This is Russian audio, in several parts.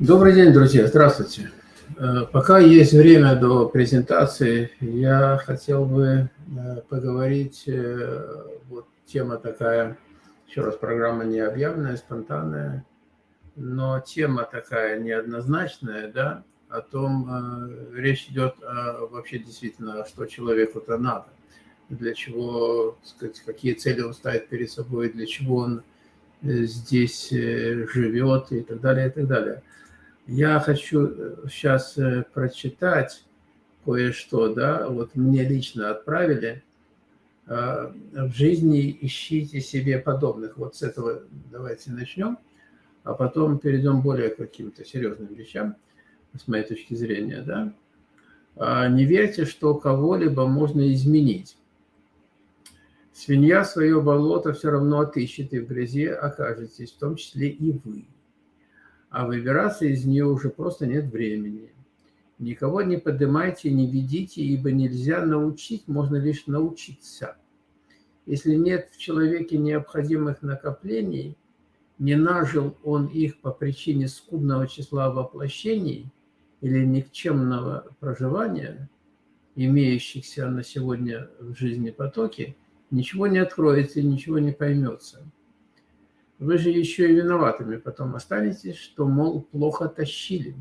Добрый день, друзья, здравствуйте. Э, пока есть время до презентации, я хотел бы э, поговорить, э, вот тема такая, еще раз, программа не объявленная, спонтанная, но тема такая неоднозначная, да, о том, речь идет о, вообще действительно, что человеку-то надо, для чего, сказать, какие цели он ставит перед собой, для чего он здесь живет и так далее, и так далее. Я хочу сейчас э, э, прочитать кое-что, да, вот мне лично отправили. А, в жизни ищите себе подобных. Вот с этого давайте начнем, а потом перейдем более к каким-то серьезным вещам, с моей точки зрения, да. А, не верьте, что кого-либо можно изменить. Свинья свое болото все равно отыщет, и в грязи окажетесь, в том числе и вы а выбираться из нее уже просто нет времени. Никого не поднимайте, не ведите, ибо нельзя научить, можно лишь научиться. Если нет в человеке необходимых накоплений, не нажил он их по причине скудного числа воплощений или никчемного проживания, имеющихся на сегодня в жизни потоки, ничего не откроется и ничего не поймется. Вы же еще и виноватыми потом останетесь, что, мол, плохо тащили.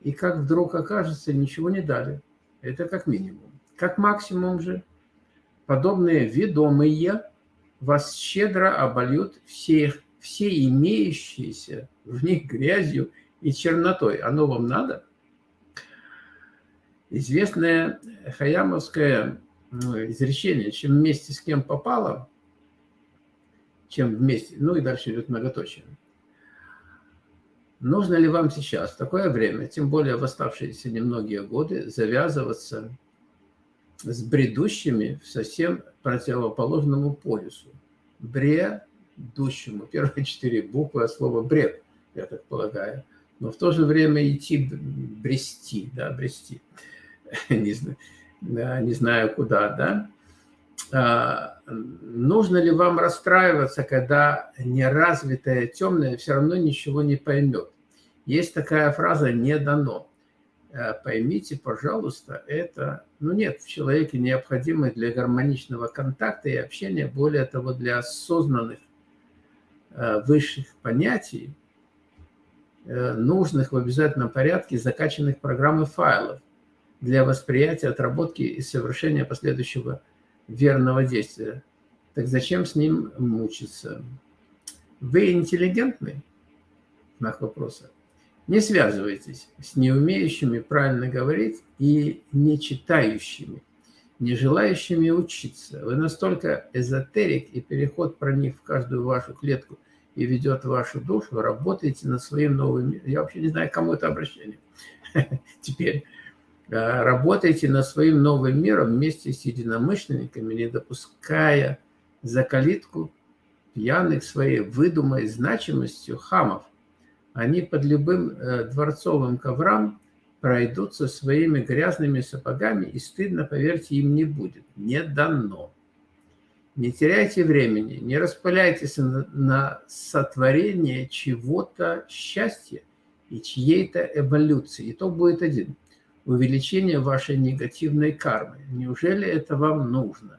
И как вдруг окажется, ничего не дали. Это как минимум. Как максимум же, подобные ведомые вас щедро обольют все, все имеющиеся в них грязью и чернотой. Оно вам надо? Известное хаямовское изречение, чем вместе с кем попало – чем вместе. Ну и дальше идет многоточие. Нужно ли вам сейчас, в такое время, тем более в оставшиеся немногие годы, завязываться с бредущими в совсем противоположному полюсу? Бредущему. Первые четыре буквы от слова бред, я так полагаю. Но в то же время идти, брести, да, брести. Не знаю, не знаю куда, да. А, нужно ли вам расстраиваться, когда неразвитое темное все равно ничего не поймет. Есть такая фраза «не дано». Э, поймите, пожалуйста, это, ну нет в человеке необходимой для гармоничного контакта и общения, более того, для осознанных э, высших понятий, э, нужных в обязательном порядке закачанных программ и файлов для восприятия, отработки и совершения последующего верного действия. Так зачем с ним мучиться? Вы интеллигентны? Знак вопроса. Не связывайтесь с неумеющими правильно говорить и не читающими, не желающими учиться. Вы настолько эзотерик, и переход проник в каждую вашу клетку и ведет вашу душу, работаете над своим новым миром. Я вообще не знаю, кому это обращение. Теперь работайте над своим новым миром вместе с единомышленниками, не допуская за калитку пьяных своей выдумой значимостью хамов. Они под любым э, дворцовым коврам пройдутся своими грязными сапогами, и стыдно, поверьте, им не будет. Не дано. Не теряйте времени, не распыляйтесь на сотворение чего-то счастья и чьей-то эволюции. Итог будет один увеличение вашей негативной кармы. Неужели это вам нужно?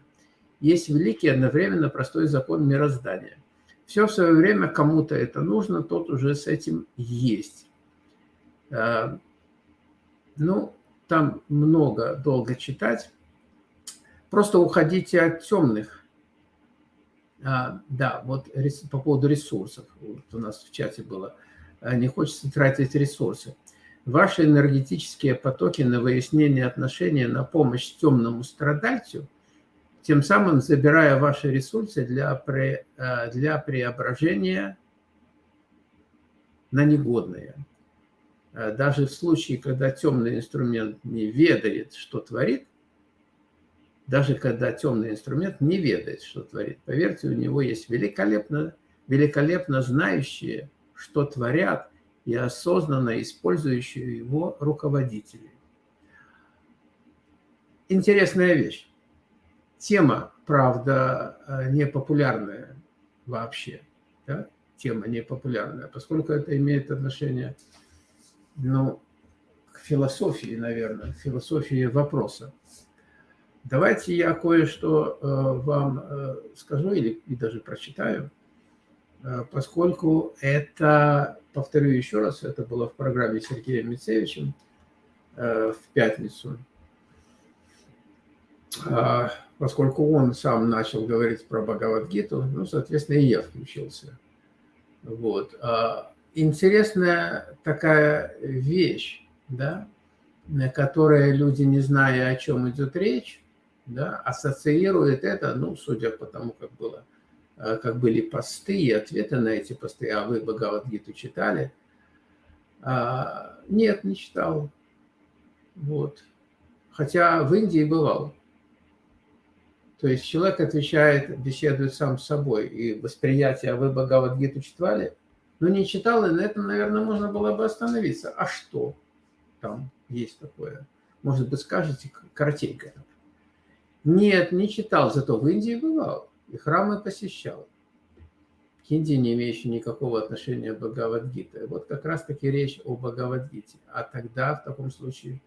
Есть великий одновременно простой закон мироздания. Все в свое время кому-то это нужно, тот уже с этим есть. А, ну, там много, долго читать. Просто уходите от темных. А, да, вот по поводу ресурсов. Вот у нас в чате было. А, не хочется тратить ресурсы ваши энергетические потоки на выяснение отношений, на помощь темному страдальцу, тем самым забирая ваши ресурсы для, пре, э, для преображения на негодные. Э, даже в случае, когда темный инструмент не ведает, что творит, даже когда темный инструмент не ведает, что творит, поверьте, у него есть великолепно, великолепно знающие, что творят, и осознанно использующие его руководители. Интересная вещь. Тема, правда, э, не популярная вообще. Да? Тема не популярная, поскольку это имеет отношение ну, к философии, наверное, к философии вопроса. Давайте я кое-что э, вам э, скажу или и даже прочитаю, поскольку это, повторю еще раз, это было в программе Сергея Мицевичем в пятницу, а, поскольку он сам начал говорить про Бхагавадгиту, ну, соответственно, и я включился. Вот. Интересная такая вещь, да, которая люди, не зная, о чем идет речь, да, ассоциирует это, ну, судя по тому, как было, э, как были посты и ответы на эти посты, а вы Бхагавадгиту читали? А, нет, не читал. Вот. Хотя в Индии бывал. То есть человек отвечает, беседует сам с собой, и восприятие, а вы Бхагавадгиту читали? Но не читал, и на этом, наверное, можно было бы остановиться. А что там есть такое? Может быть, скажете коротенько. Нет, не читал, зато в Индии бывал и храмы посещал. К не имеющий никакого отношения к Бхагавадгите. Вот как раз-таки речь о Бхагавадгите. А тогда, в таком случае,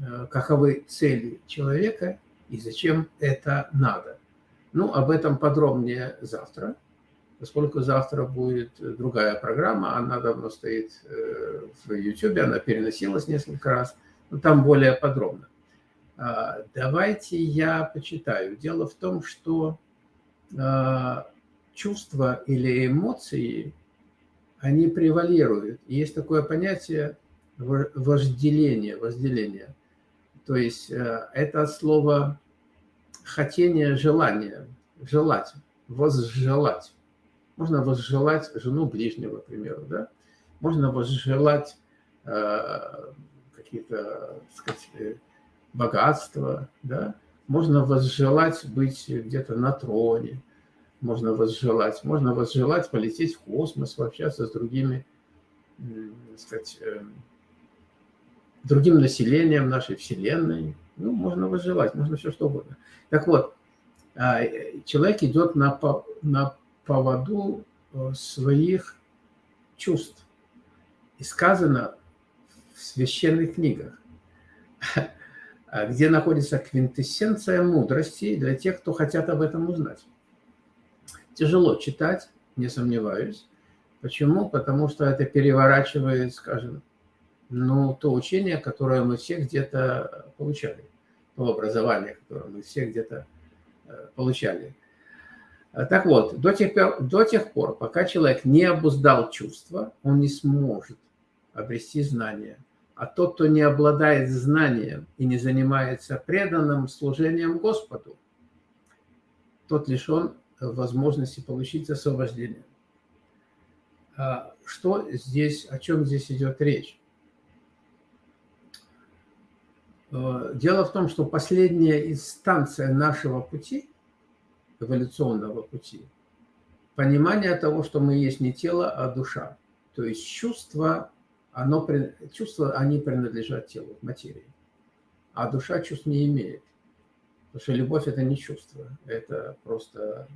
э, каковы цели человека и зачем это надо? Ну, об этом подробнее завтра, поскольку завтра будет другая программа, она давно стоит э, в YouTube, она переносилась несколько раз, но там более подробно. А, давайте я почитаю. Дело в том, что чувства или эмоции, они превалируют. есть такое понятие вожделение, вожделение. То есть э, это слово хотение, желание, желать, возжелать. Можно возжелать жену ближнего, к примеру, да? Можно возжелать э, какие-то, э, богатство, да? Можно возжелать быть где-то на троне, можно возжелать, можно возжелать полететь в космос, пообщаться с другими, так сказать, эм, другим населением нашей Вселенной. Ну, можно возжелать, можно все что угодно. Так вот, а, человек идет на, на поводу э, своих чувств. И сказано в священных книгах, где находится квинтэссенция мудрости для тех, кто хотят об этом узнать. Тяжело читать, не сомневаюсь. Почему? Потому что это переворачивает, скажем, ну, то учение, которое мы все где-то получали, то образование, которое мы все где-то э, получали. Так вот, до тех, пор, до тех пор, пока человек не обуздал чувства, он не сможет обрести знания. А тот, кто не обладает знанием и не занимается преданным служением Господу, тот лишен возможности получить освобождение. А что здесь, о чем здесь идет речь? Э, дело в том, что последняя инстанция нашего пути, эволюционного пути, понимание того, что мы есть не тело, а душа. То есть чувство оно, чувства, они принадлежат телу, материи. А душа чувств не имеет. Потому что любовь – это не чувство, это просто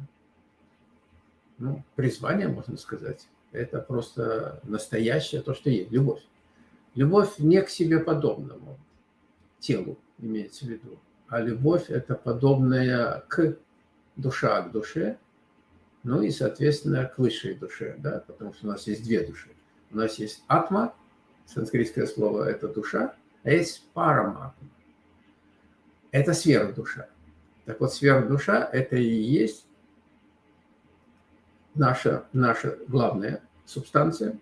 ну, призвание, можно сказать. Это просто настоящее то, что есть, любовь. Любовь не к себе подобному, телу имеется в виду, а любовь – это подобная к душа к душе, ну и, соответственно, к высшей душе, да, потому что у нас есть две души. У нас есть атма – санскритское слово – это душа, а есть параматма. Это сверхдуша. Так вот, сверхдуша – это и есть наша, наша главная субстанция,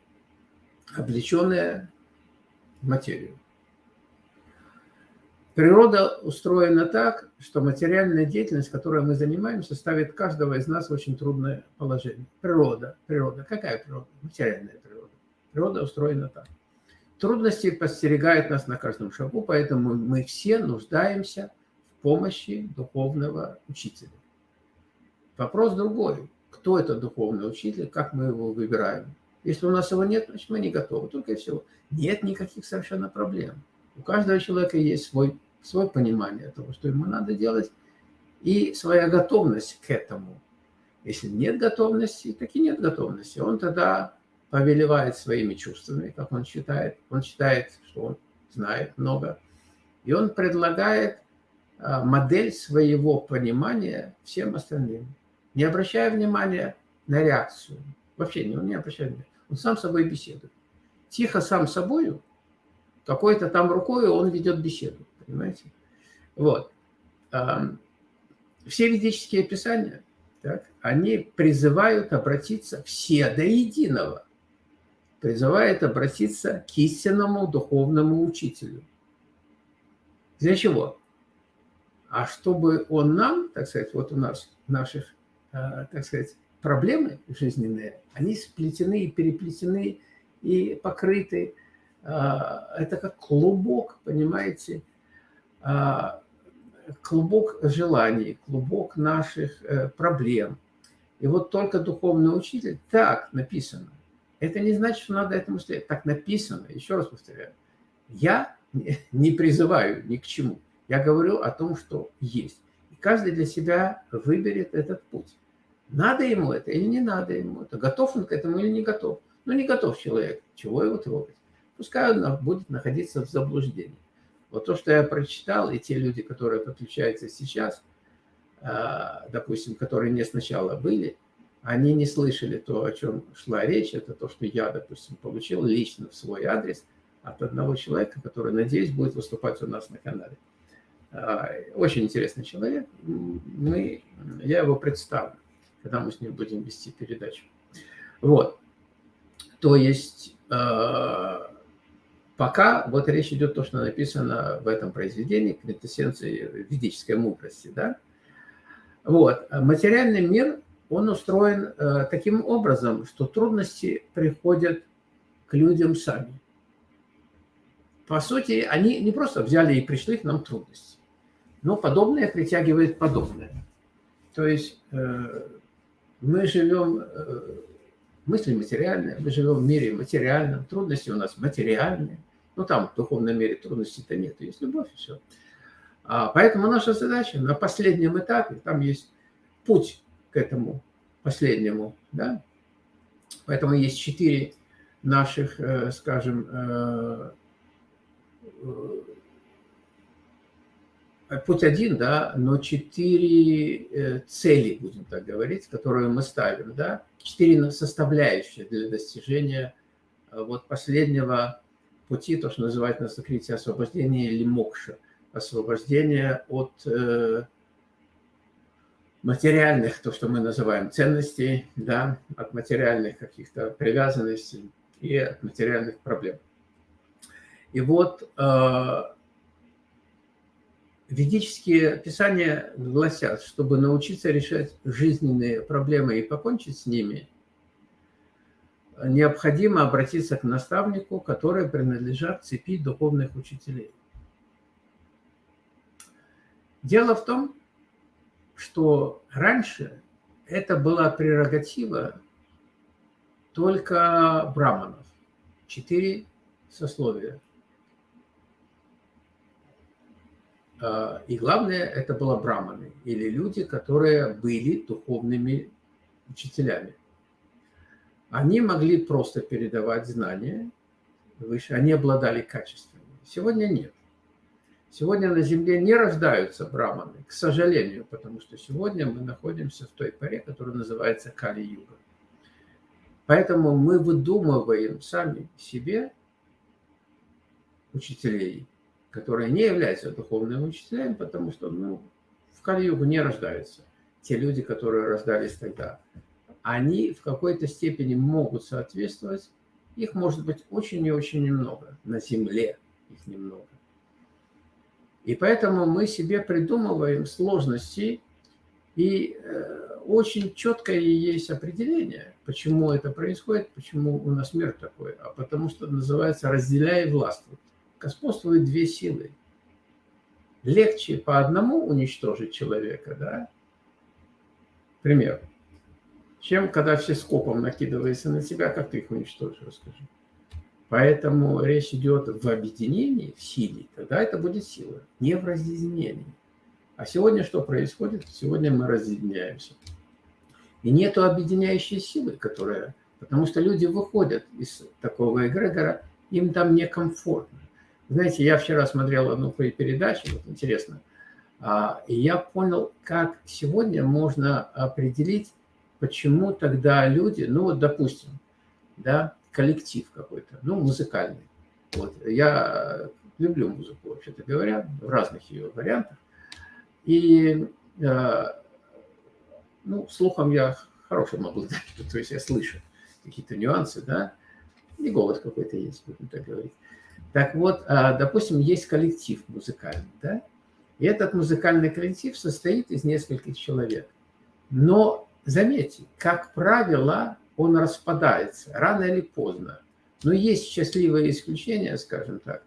облеченная материю. Природа устроена так, что материальная деятельность, которой мы занимаемся, ставит каждого из нас в очень трудное положение. Природа, природа. Какая природа? Материальная природа. Природа устроена так. Трудности подстерегают нас на каждом шагу, поэтому мы все нуждаемся в помощи духовного учителя. Вопрос другой. Кто это духовный учитель, как мы его выбираем? Если у нас его нет, значит мы не готовы, только и всего. Нет никаких совершенно проблем. У каждого человека есть свой, свое понимание того, что ему надо делать, и своя готовность к этому. Если нет готовности, так и нет готовности. Он тогда повелевает своими чувствами, как он считает. Он считает, что он знает много. И он предлагает а, модель своего понимания всем остальным, не обращая внимания на реакцию. Вообще не, он не обращает внимания. Он сам с собой беседует. Тихо сам с собою, какой-то там рукой он ведет беседу, понимаете? Вот. Все ведические писания, так, они призывают обратиться все до единого. Призывают обратиться к истинному духовному учителю. Для чего? А чтобы он нам, так сказать, вот у нас, наших, а, так сказать, проблемы жизненные, они сплетены и переплетены и покрыты. А, это как клубок, понимаете, а, клубок желаний, клубок наших э, проблем. И вот только духовный учитель, так написано. Это не значит, что надо этому следовать. Так написано, еще раз повторяю. Я не призываю ни к чему. Я говорю о том, что есть. И каждый для себя выберет этот путь. Надо ему это или не надо ему это. Готов он к этому или не готов. Ну, не готов человек. Чего его трогать? Пускай он будет находиться в заблуждении. Вот то, что я прочитал, и те люди, которые подключаются сейчас, а, допустим, которые не сначала были, они не слышали то, о чем шла речь. Это то, что я, допустим, получил лично в свой адрес от одного человека, который, надеюсь, будет выступать у нас на канале. А, очень интересный человек. Мы, я его представлю, когда мы с ним будем вести передачу. Вот. То есть а, Пока вот речь идет то, что написано в этом произведении, квинтэссенции ведической мудрости. Да? Вот. Материальный мир, он устроен э, таким образом, что трудности приходят к людям сами. По сути, они не просто взяли и пришли к нам трудности, но подобное притягивает подобное. То есть э, мы живем, э, мысли материальные, мы живем в мире материальном, трудности у нас материальные. Ну, там в духовном мире трудностей-то нет, есть любовь и все. А, поэтому наша задача на последнем этапе, там есть путь этому последнему, да? Поэтому есть четыре наших, э, скажем, э, э, путь один, да, но четыре цели, будем так говорить, которые мы ставим, да, четыре составляющие для достижения вот последнего пути, то, что называют на санскрите освобождение или мокша, освобождение от материальных, то, что мы называем ценностей, да, от материальных каких-то привязанностей и от материальных проблем. И вот э, ведические писания гласят, чтобы научиться решать жизненные проблемы и покончить с ними – необходимо обратиться к наставнику, который принадлежат цепи духовных учителей. Дело в том, что раньше это была прерогатива только браманов. Четыре сословия. А, и главное, это было браманы, или люди, которые были духовными учителями. Они могли просто передавать знания выше, они обладали качествами. Сегодня нет. Сегодня на Земле не рождаются браманы, к сожалению, потому что сегодня мы находимся в той паре, которая называется Кали-Юга. Поэтому мы выдумываем сами себе учителей, которые не являются духовными учителями, потому что ну, в Кали-Югу не рождаются те люди, которые рождались тогда они в какой-то степени могут соответствовать. Их может быть очень и очень немного. На Земле их немного. И поэтому мы себе придумываем сложности, и э, очень четкое есть определение, почему это происходит, почему у нас мир такой. А потому что называется «разделяй властвуй». Господствуют две силы. Легче по одному уничтожить человека, да? Пример чем когда все скопом накидываются на тебя, как ты их уничтожишь, расскажи. Поэтому речь идет в объединении, в силе, тогда это будет сила, не в разъединении. А сегодня что происходит? Сегодня мы разъединяемся. И нету объединяющей силы, которая Потому что люди выходят из такого эгрегора, им там некомфортно. Знаете, я вчера смотрел одну передачу, вот интересно, а, и я понял, как сегодня можно определить, почему тогда люди, ну вот, допустим, да, коллектив какой-то, ну, музыкальный. Вот, я люблю музыку, вообще-то говоря, в разных ее вариантах. И, а, ну, слухом я хороший могу то есть я слышу какие-то нюансы, да, и голос какой-то есть, будем так говорить. Так вот, а, допустим, есть коллектив музыкальный, да, и этот музыкальный коллектив состоит из нескольких человек. Но заметьте, как правило, он распадается рано или поздно. Но есть счастливые исключения, скажем так.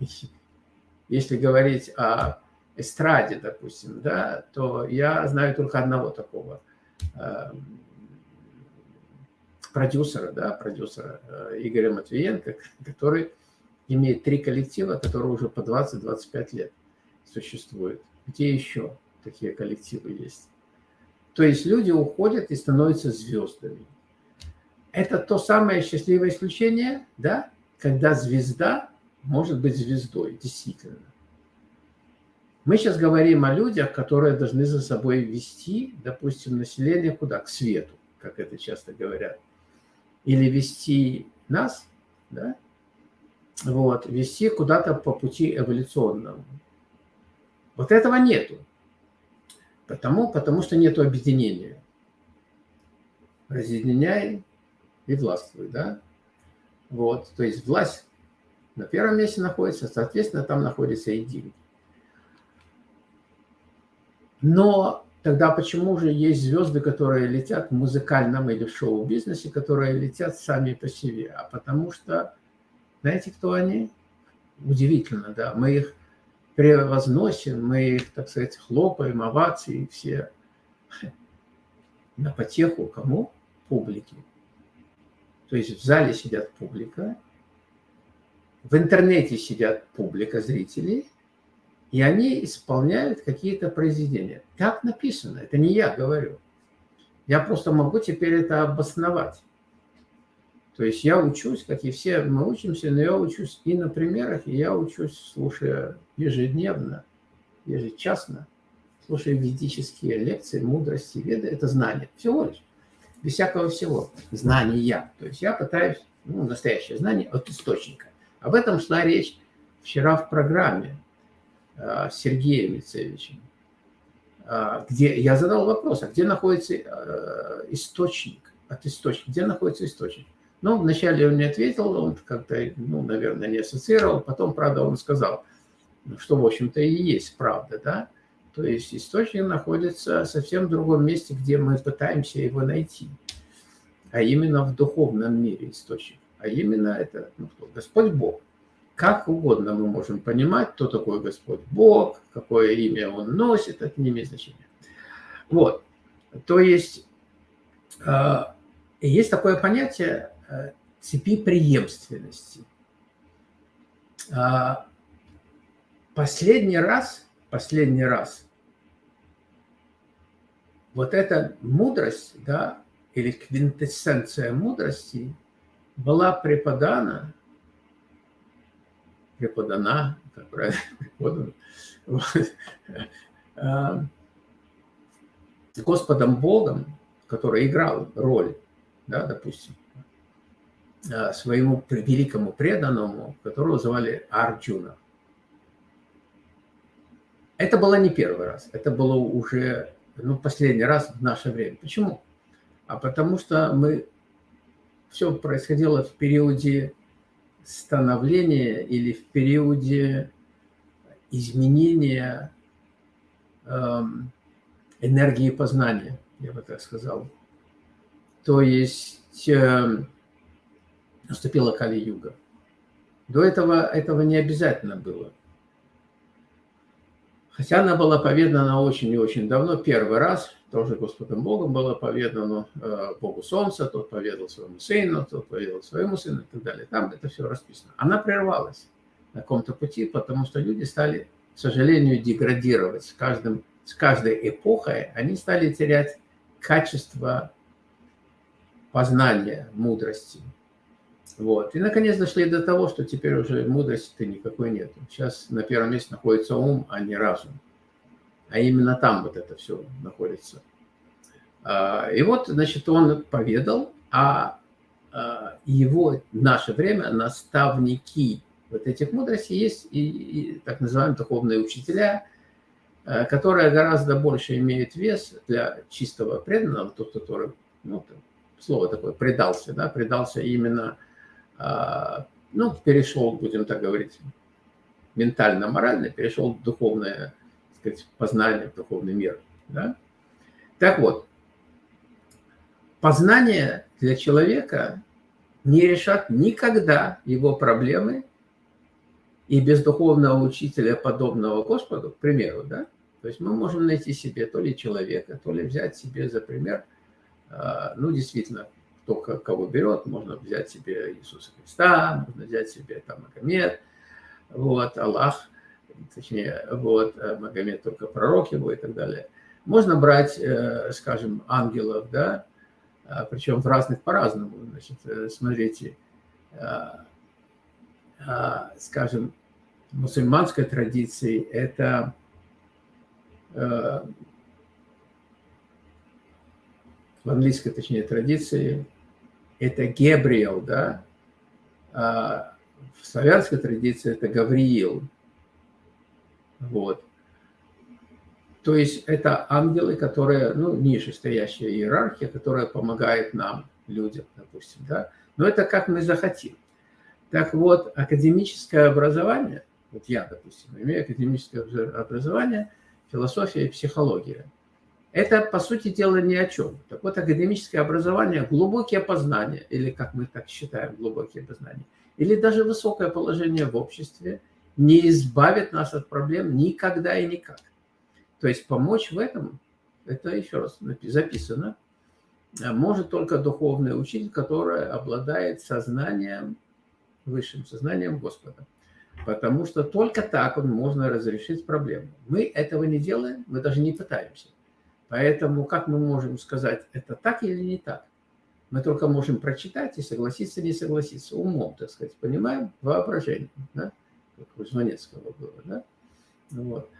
Если говорить о эстраде, допустим, да, то я знаю только одного такого э, продюсера, да, продюсера э, Игоря Матвиенко, который имеет три коллектива, которые уже по 20-25 лет существуют. Где еще такие коллективы есть? То есть люди уходят и становятся звездами. Это то самое счастливое исключение, да, когда звезда может быть звездой, действительно. Мы сейчас говорим о людях, которые должны за собой вести, допустим, население куда? К свету, как это часто говорят. Или вести нас, да? вот, вести куда-то по пути эволюционному. Вот этого нету. Потому, потому что нету объединения. Разъединяй и властвуй, да? Вот, то есть власть на первом месте находится, соответственно, там находятся и деньги. Но тогда почему же есть звезды, которые летят в музыкальном или в шоу-бизнесе, которые летят сами по себе? А потому что, знаете, кто они? Удивительно, да. Мы их превозносим, мы их, так сказать, хлопаем, овации все на потеху кому? Публике. То есть в зале сидят публика, в интернете сидят публика зрителей, и они исполняют какие-то произведения. Так написано, это не я говорю. Я просто могу теперь это обосновать. То есть я учусь, как и все мы учимся, но я учусь и на примерах, и я учусь, слушая ежедневно, ежечасно, слушая ведические лекции, мудрости, веды. Это знание, всего лишь, без всякого всего, знания. То есть я пытаюсь, ну, настоящее знание от источника. Об этом шла речь вчера в программе э, Сергеем Лицевичем, э, где я задал вопрос, а где находится э, источник, от источника, где находится источник? Ну, вначале он не ответил, он как-то, ну, наверное, не ассоциировал. Потом, правда, он сказал, что, в общем-то, и есть правда, да. То есть источник находится совсем другом месте, где мы пытаемся его найти. А именно в духовном мире источник. А именно это ну, кто? Господь Бог. Как угодно мы можем понимать, кто такой Господь Бог, какое имя Он носит, это не имеет значения. Вот. То есть а, есть такое понятие Э, цепи преемственности. А, последний раз, последний раз, вот эта мудрость, да, или квинтэссенция мудрости была преподана, преподана, как правильно, а, Господом Богом, который играл роль, да, допустим, Э, своему великому преданному, которого звали Арджуна. Это было не первый раз, это было уже ну, последний раз в наше время. Почему? А потому что мы все происходило в периоде становления или в периоде изменения эм, энергии познания, я бы так сказал. То есть э, наступила Кали-юга. До этого этого не обязательно было. Хотя она была поведана очень и очень давно, первый раз, тоже Господом Богом было поведано э, Богу Солнца, тот поведал своему сыну, тот поведал своему сыну и так далее. Там это все расписано. Она прервалась на каком-то пути, потому что люди стали, к сожалению, деградировать. С, каждым, с каждой эпохой они стали терять качество познания, мудрости. Вот. И, наконец, дошли до того, что теперь уже мудрости-то никакой нет. Сейчас на первом месте находится ум, а не разум. А именно там вот это все находится. А, и вот, значит, он поведал, а, а его в наше время наставники вот этих мудростей есть и, и так называемые духовные учителя, а, которые гораздо больше имеют вес для чистого преданного, тот, который, ну, слово такое, предался, да, предался именно, ну, перешел, будем так говорить, ментально-морально, перешел в духовное, так сказать, познание, в духовный мир, да. Так вот, познание для человека не решат никогда его проблемы, и без духовного учителя, подобного Господу, к примеру, да, то есть мы можем найти себе то ли человека, то ли взять себе за пример, а, ну, действительно, кто кого берет, можно взять себе Иисуса Христа, можно взять себе там Магомед, вот, Аллах, точнее, вот, э, Магомед только пророк его и так далее. Можно брать, э, скажем, ангелов, да, а, причем в разных по-разному. Значит, э, смотрите, скажем, мусульманской традиции это в английской, точнее, традиции, это Гебриэл, да, а в славянской традиции это Гавриил. Вот. То есть это ангелы, которые, ну, ниже стоящая иерархия, которая помогает нам, людям, допустим, да. Но это как мы захотим. Так вот, академическое образование, вот я, допустим, имею академическое образование, философия и психология. Это, по сути дела, ни о чем. Так вот, академическое образование, глубокие познания, или, как мы так считаем, глубокие познания, или даже высокое положение в обществе не избавит нас от проблем никогда и никак. То есть помочь в этом, это еще раз записано, а может только духовный учитель, который обладает сознанием, высшим сознанием Господа. Потому что только так он можно разрешить проблему. Мы этого не делаем, мы даже не пытаемся. Поэтому как мы можем сказать, это так или не так? Мы только можем прочитать и согласиться, не согласиться. Умом, так сказать, понимаем, воображением. Да? Как у Жванецкого было. Да? Вот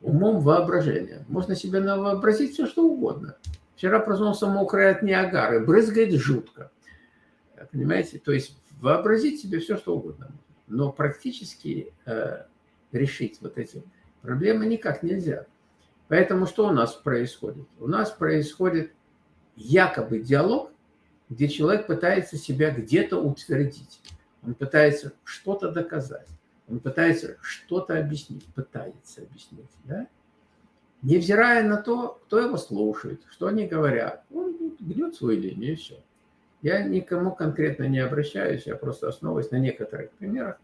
умом воображения. Можно себе вообразить все, что угодно. Вчера проснулся мокрый от Ниагары, брызгает жутко. Понимаете? То есть вообразить себе все, что угодно. Но практически э, решить вот эти проблемы никак нельзя. Поэтому что у нас происходит? У нас происходит якобы диалог, где человек пытается себя где-то утвердить. Он пытается что-то доказать. Он пытается что-то объяснить, пытается объяснить, да? Невзирая на то, кто его слушает, что они говорят, он гнет свою линию и все. Я никому конкретно не обращаюсь, я просто основываюсь на некоторых примерах,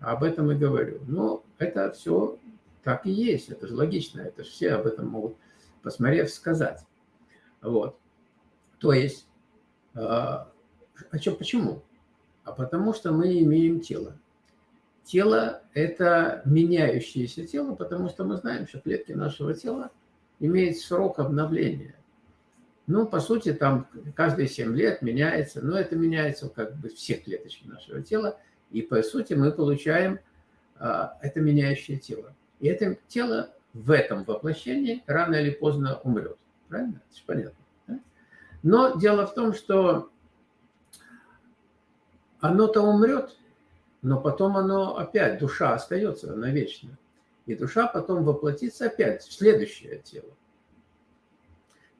об этом и говорю. Но это все так и есть, это же логично, это же все об этом могут, посмотрев, сказать. Вот. То есть, а, а что, почему? А потому что мы имеем тело. Тело – это меняющееся тело, потому что мы знаем, что клетки нашего тела имеют срок обновления. Ну, по сути, там каждые 7 лет меняется, но это меняется как бы все клеточки нашего тела, и по сути мы получаем а, это меняющее тело. И это тело в этом воплощении рано или поздно умрет. Правильно? Это понятно. Да? Но дело в том, что оно-то умрет, но потом оно опять, душа остается навечно. И душа потом воплотится опять в следующее тело.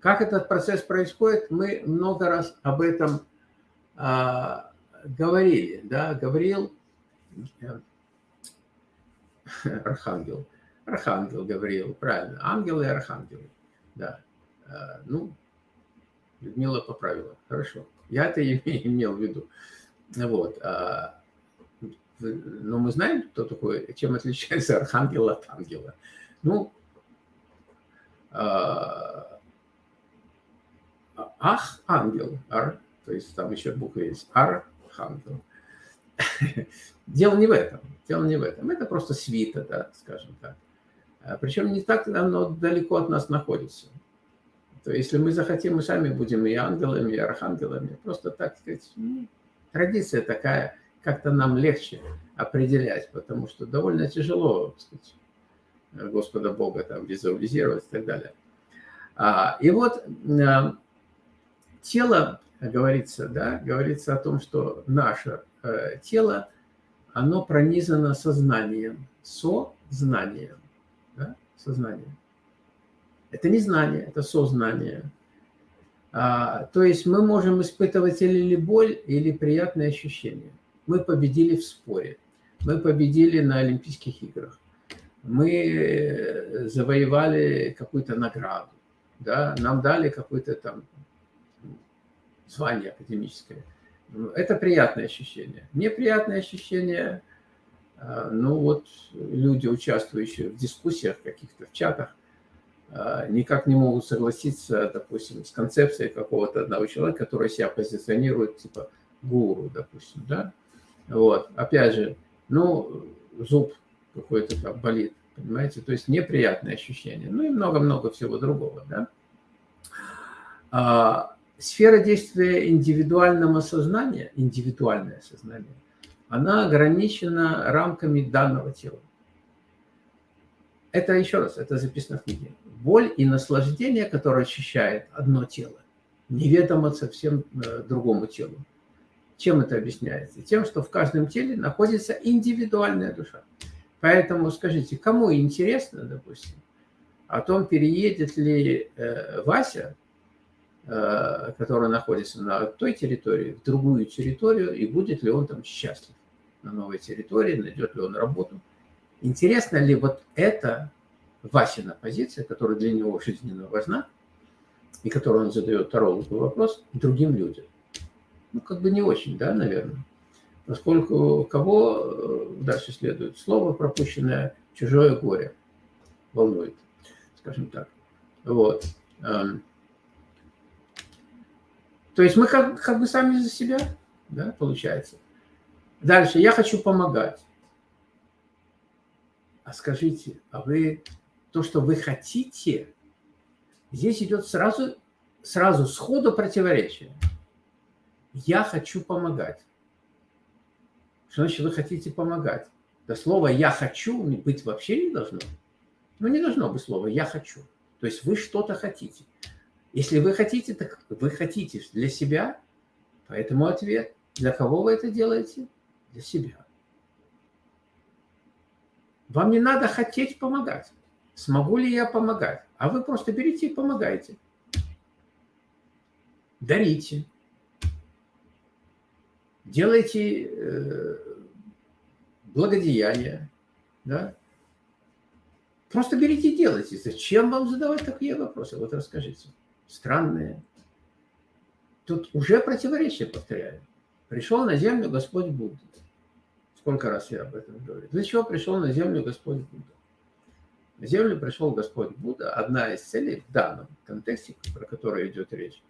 Как этот процесс происходит, мы много раз об этом а, говорили. Да? Говорил э, Архангел. Архангел говорил, правильно. Ангелы и архангелы. Да. А, ну, Людмила поправила. Хорошо. Я это имел в виду. Вот. А, но мы знаем, кто такой, чем отличается архангел от ангела. Ну, а, ах, ангел, ар, то есть там еще буква есть, архангел. Дело не в этом, дело не в этом. Это просто свита, да, скажем так. А Причем не так оно далеко от нас находится. то если мы захотим, мы сами будем и ангелами, и архангелами. Просто, так сказать, ну, традиция такая, как-то нам легче определять, потому что довольно тяжело, так сказать, Господа Бога там визуализировать и так далее. А, и вот а, тело, говорится, да, говорится о том, что наше тело, оно пронизано сознанием, сознанием, да, сознанием. Это не знание, это сознание. А, то есть мы можем испытывать или боль, или приятные ощущения. Мы победили в споре, мы победили на Олимпийских играх, мы э, завоевали какую-то награду, да, нам дали какое-то там звание академическое. Это приятное ощущение. Неприятное ощущение, а, ну вот люди, участвующие в дискуссиях каких-то, в чатах, а, никак не могут согласиться, допустим, с концепцией какого-то одного человека, который себя позиционирует типа гуру, допустим, да. Вот, опять же, ну, зуб какой-то там болит, понимаете, то есть неприятное ощущение, ну и много-много всего другого, да. Сфера действия индивидуального сознания, индивидуальное сознание, она ограничена рамками данного тела. Это, еще раз, это записано в книге. Боль и наслаждение, которое ощущает одно тело, неведомо совсем э, другому телу. Чем это объясняется? Тем, что в каждом теле находится индивидуальная душа. Поэтому скажите, кому интересно, допустим, о том, переедет ли э, Вася, который находится на той территории, в другую территорию, и будет ли он там счастлив на новой территории, найдет ли он работу, Интересно ли вот эта Васина позиция, которая для него жизненно важна, и которую он задает тарологу вопрос другим людям? Ну, как бы не очень, да, наверное. Поскольку кого э, дальше следует? Слово, пропущенное, чужое горе волнует, скажем так. Вот. То есть мы как, как бы сами за себя, да, получается. Дальше. Я хочу помогать а скажите, а вы то, что вы хотите, здесь идет сразу, сразу сходу противоречие. Я хочу помогать. Что значит вы хотите помогать? Да слово «я хочу» быть вообще не должно. Ну, не должно быть слова «я хочу». То есть вы что-то хотите. Если вы хотите, так вы хотите для себя, поэтому ответ. Для кого вы это делаете? Для себя. Вам не надо хотеть помогать. Смогу ли я помогать? А вы просто берите и помогайте. Дарите. Делайте э, благодеяния. Да? Просто берите и делайте. Зачем вам задавать такие вопросы? Вот расскажите. Странные. Тут уже противоречие, повторяю. Пришел на землю Господь Будда. Сколько раз я об этом говорю. Для чего пришел на землю Господь Будда? На землю пришел Господь Будда. Одна из целей в данном контексте, про который идет речь,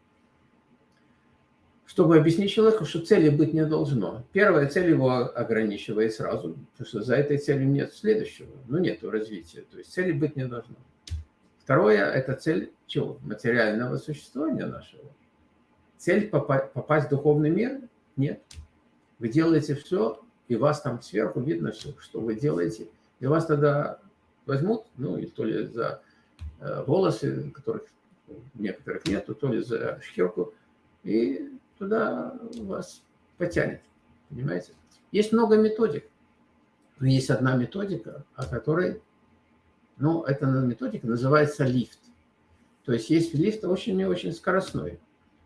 чтобы объяснить человеку, что цели быть не должно. Первая цель его ограничивает сразу, потому что за этой целью нет следующего, ну нет развития, то есть цели быть не должно. Второе – это цель чего? Материального существования нашего. Цель попасть в духовный мир? Нет. Вы делаете все и вас там сверху видно все, что вы делаете, и вас тогда возьмут, ну, и то ли за э, волосы, которых некоторых нету, то ли за шкирку, и туда вас потянет, понимаете? Есть много методик, но есть одна методика, о которой, ну, эта методика называется лифт. То есть есть лифт очень и очень скоростной.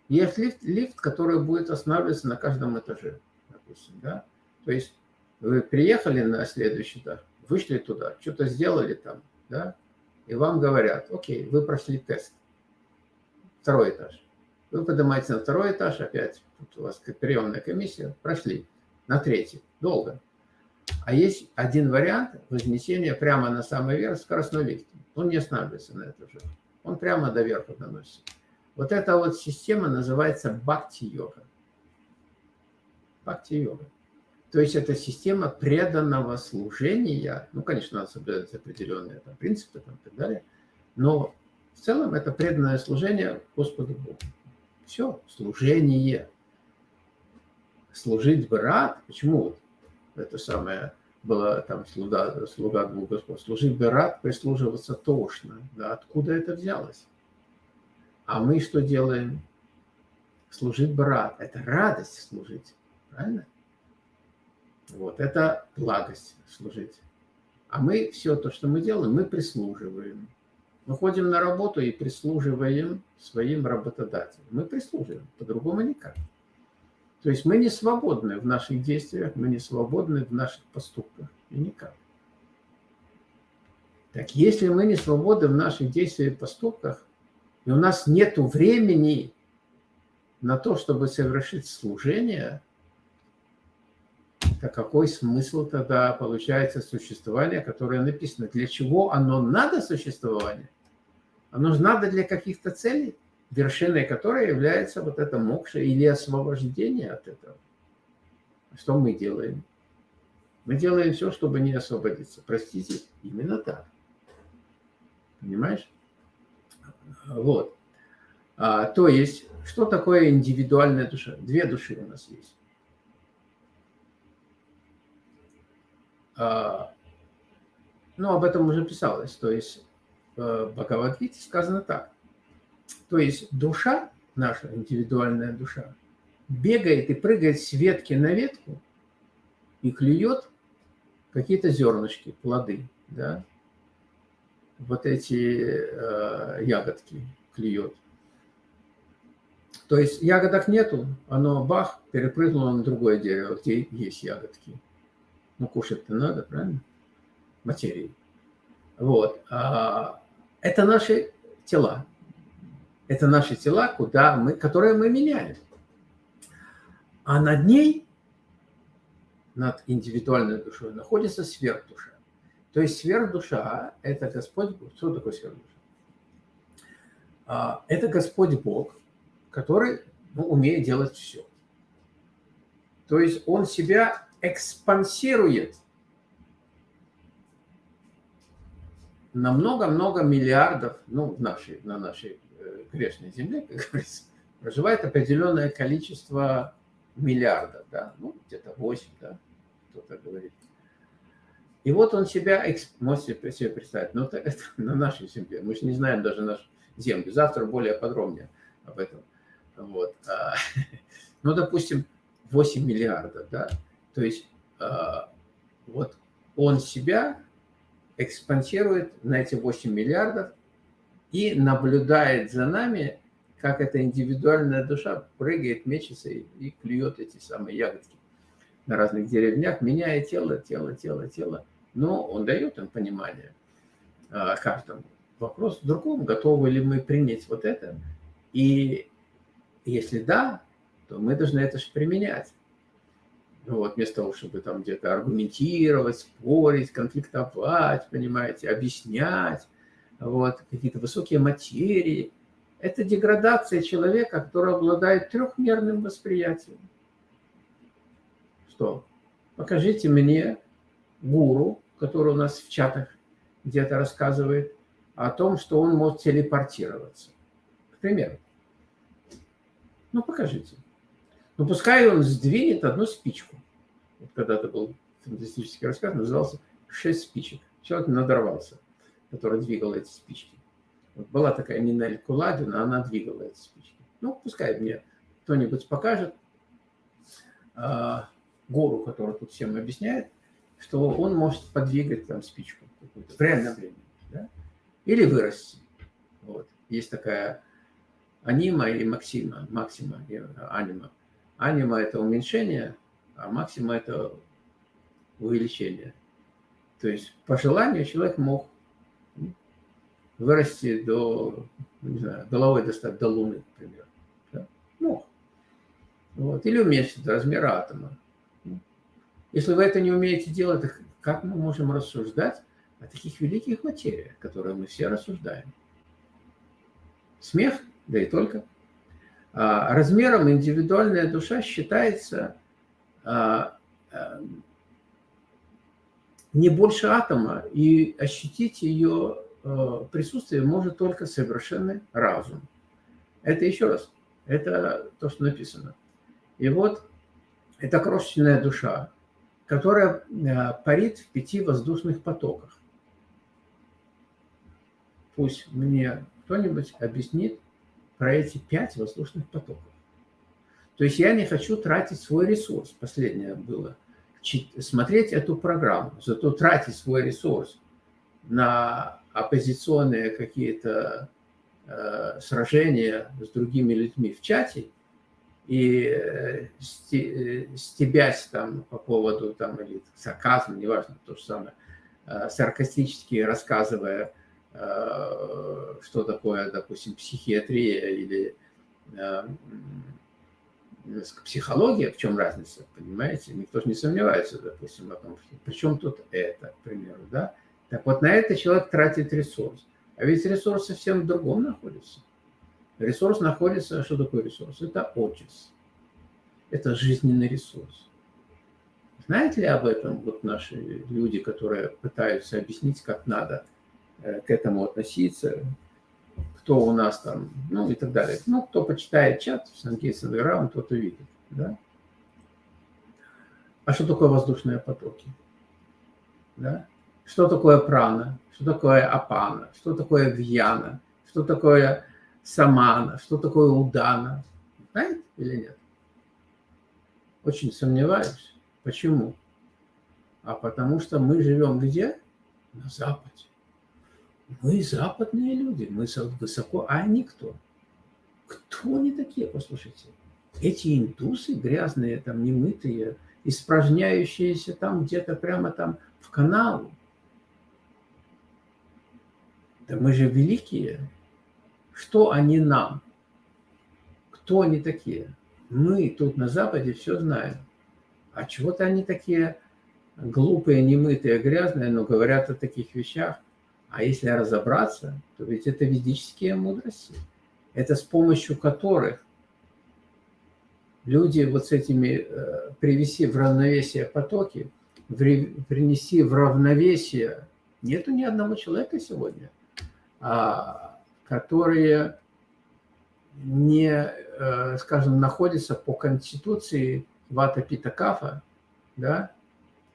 Есть лифт, лифт, который будет останавливаться на каждом этаже, допустим, да? То есть вы приехали на следующий этаж, вышли туда, что-то сделали там, да, и вам говорят, окей, вы прошли тест. Второй этаж. Вы поднимаетесь на второй этаж, опять тут у вас приемная комиссия, прошли. На третий. Долго. А есть один вариант вознесения прямо на самый верх скоростной лифт. Он не останавливается на этом же. Он прямо до верха доносится. Вот эта вот система называется бхакти-йога. Бхакти-йога. То есть это система преданного служения. Ну, конечно, надо соблюдать определенные там, принципы там, и так далее. Но В целом это преданное служение Господу Богу. Все, служение. Служить бы рад. Почему это самое было там слуга, слуга двух господ? Служить бы рад, прислуживаться тошно. Да, откуда это взялось? А мы что делаем? Служить бы рад. Это радость служить. Правильно? Вот, это благость служить. А мы все то, что мы делаем, мы прислуживаем. Мы ходим на работу и прислуживаем своим работодателям. Мы прислуживаем, по-другому никак. То есть мы не свободны в наших действиях, мы не свободны в наших поступках. И никак. Так если мы не свободны в наших действиях и поступках, и у нас нет времени на то, чтобы совершить служение, то какой смысл тогда получается существования, которое написано? Для чего оно надо существование? Оно же надо для каких-то целей, вершиной которой является вот это мокша или освобождение от этого. Что мы делаем? Мы делаем все, чтобы не освободиться. Простите, именно так. Понимаешь? Вот. А, то есть, что такое индивидуальная душа? Две души у нас есть. А, ну, об этом уже писалось. То есть, в Бхагавадгите сказано так. То есть, душа, наша индивидуальная душа, бегает и прыгает с ветки на ветку и клюет какие-то зернышки, плоды, да, вот эти э, ягодки клюет. То есть ягодок нету, оно бах, перепрыгнуло на другое дерево, где есть ягодки. Ну, кушать-то надо, правильно? Материи. Вот. А, это наши тела. Это наши тела, куда мы, которые мы меняем. А над ней, над индивидуальной душой, находится сверхдуша. То есть сверхдуша – это Господь Бог. Что такое сверхдуша? А, это Господь Бог, который ну, умеет делать все. То есть он себя экспансирует на много-много миллиардов, ну, в нашей, на нашей грешной земле, как говорится, проживает определенное количество миллиардов, да, ну, где-то 8, да, кто-то говорит. И вот он себя, можете себе представить, ну, это, это на нашей земле, мы же не знаем даже нашу землю, завтра более подробнее об этом. Вот. А, ну, допустим, 8 миллиардов, да, то есть а, вот он себя экспансирует на эти 8 миллиардов и наблюдает за нами, как эта индивидуальная душа прыгает, мечется и, и клюет эти самые ягодки на разных деревнях, меняя тело, тело, тело, тело. Но он дает им понимание а, каждому. Вопрос в другом, готовы ли мы принять вот это. И если да, то мы должны это же применять. Ну вот, вместо того, чтобы там где-то аргументировать, спорить, конфликтовать, понимаете, объяснять, вот, какие-то высокие материи. Это деградация человека, который обладает трехмерным восприятием. Что? Покажите мне гуру, который у нас в чатах где-то рассказывает о том, что он может телепортироваться. К примеру. Ну, покажите. Ну, пускай он сдвинет одну спичку. Вот когда-то был фантастический рассказ, назывался «Шесть спичек». Человек надорвался, который двигал эти спички. Вот была такая Нинель Куладина, она двигала эти спички. Ну, пускай мне кто-нибудь покажет, а, гуру, который тут всем объясняет, что он может подвигать там спичку в реальном времени. Да? Или вырасти. Вот. Есть такая анима и максима, максима и анима. Анима – это уменьшение, а максима – это увеличение. То есть по желанию человек мог вырасти до, не знаю, головой достать до Луны, например. Да? Мог. Вот. Или уменьшить размер атома. Если вы это не умеете делать, как мы можем рассуждать о таких великих материях, которые мы все рассуждаем? Смех, да и только – а, размером индивидуальная душа считается а, а, не больше атома, и ощутить ее э, присутствии может только совершенный разум. Это еще раз, это то, что написано. И вот эта крошечная душа, которая э, парит в пяти воздушных потоках. Пусть мне кто-нибудь объяснит про эти пять воздушных потоков. То есть я не хочу тратить свой ресурс, последнее было, смотреть эту программу, зато тратить свой ресурс на оппозиционные какие-то э, сражения с другими людьми в чате и э, стебясь там по поводу там или сарказм, неважно, то же самое, э, саркастически рассказывая, э, что такое, допустим, психиатрия или э, психология, в чем разница, понимаете? Никто же не сомневается, допустим, о том, что при чем тут это, к примеру, да? Так вот, на это человек тратит ресурс. А ведь ресурс совсем в другом находится. Ресурс находится, что такое ресурс? Это отчис. Это жизненный ресурс. Знаете ли об этом вот наши люди, которые пытаются объяснить, как надо э, к этому относиться, кто у нас там, ну и так далее. Ну, кто почитает чат, Сангейс он тот увидит. Да? А что такое воздушные потоки? Да? Что такое прана? Что такое апана? Что такое вьяна? Что такое самана? Что такое удана? Знаете или нет? Очень сомневаюсь. Почему? А потому что мы живем где? На Западе. Мы западные люди, мы высоко, а они кто? Они такие, послушайте? Эти индусы грязные, там, немытые, испражняющиеся там где-то прямо там в канал. Да мы же великие. Что они нам? Кто они такие? Мы тут на Западе все знаем. А чего-то они такие глупые, немытые, грязные, но говорят о таких вещах. А если разобраться, то ведь это ведические мудрости. Это с помощью которых люди вот с этими, э, привеси в равновесие потоки, принеси в равновесие, нету ни одного человека сегодня, которые не, э, скажем, находятся по конституции Вата Пита Кафа, да,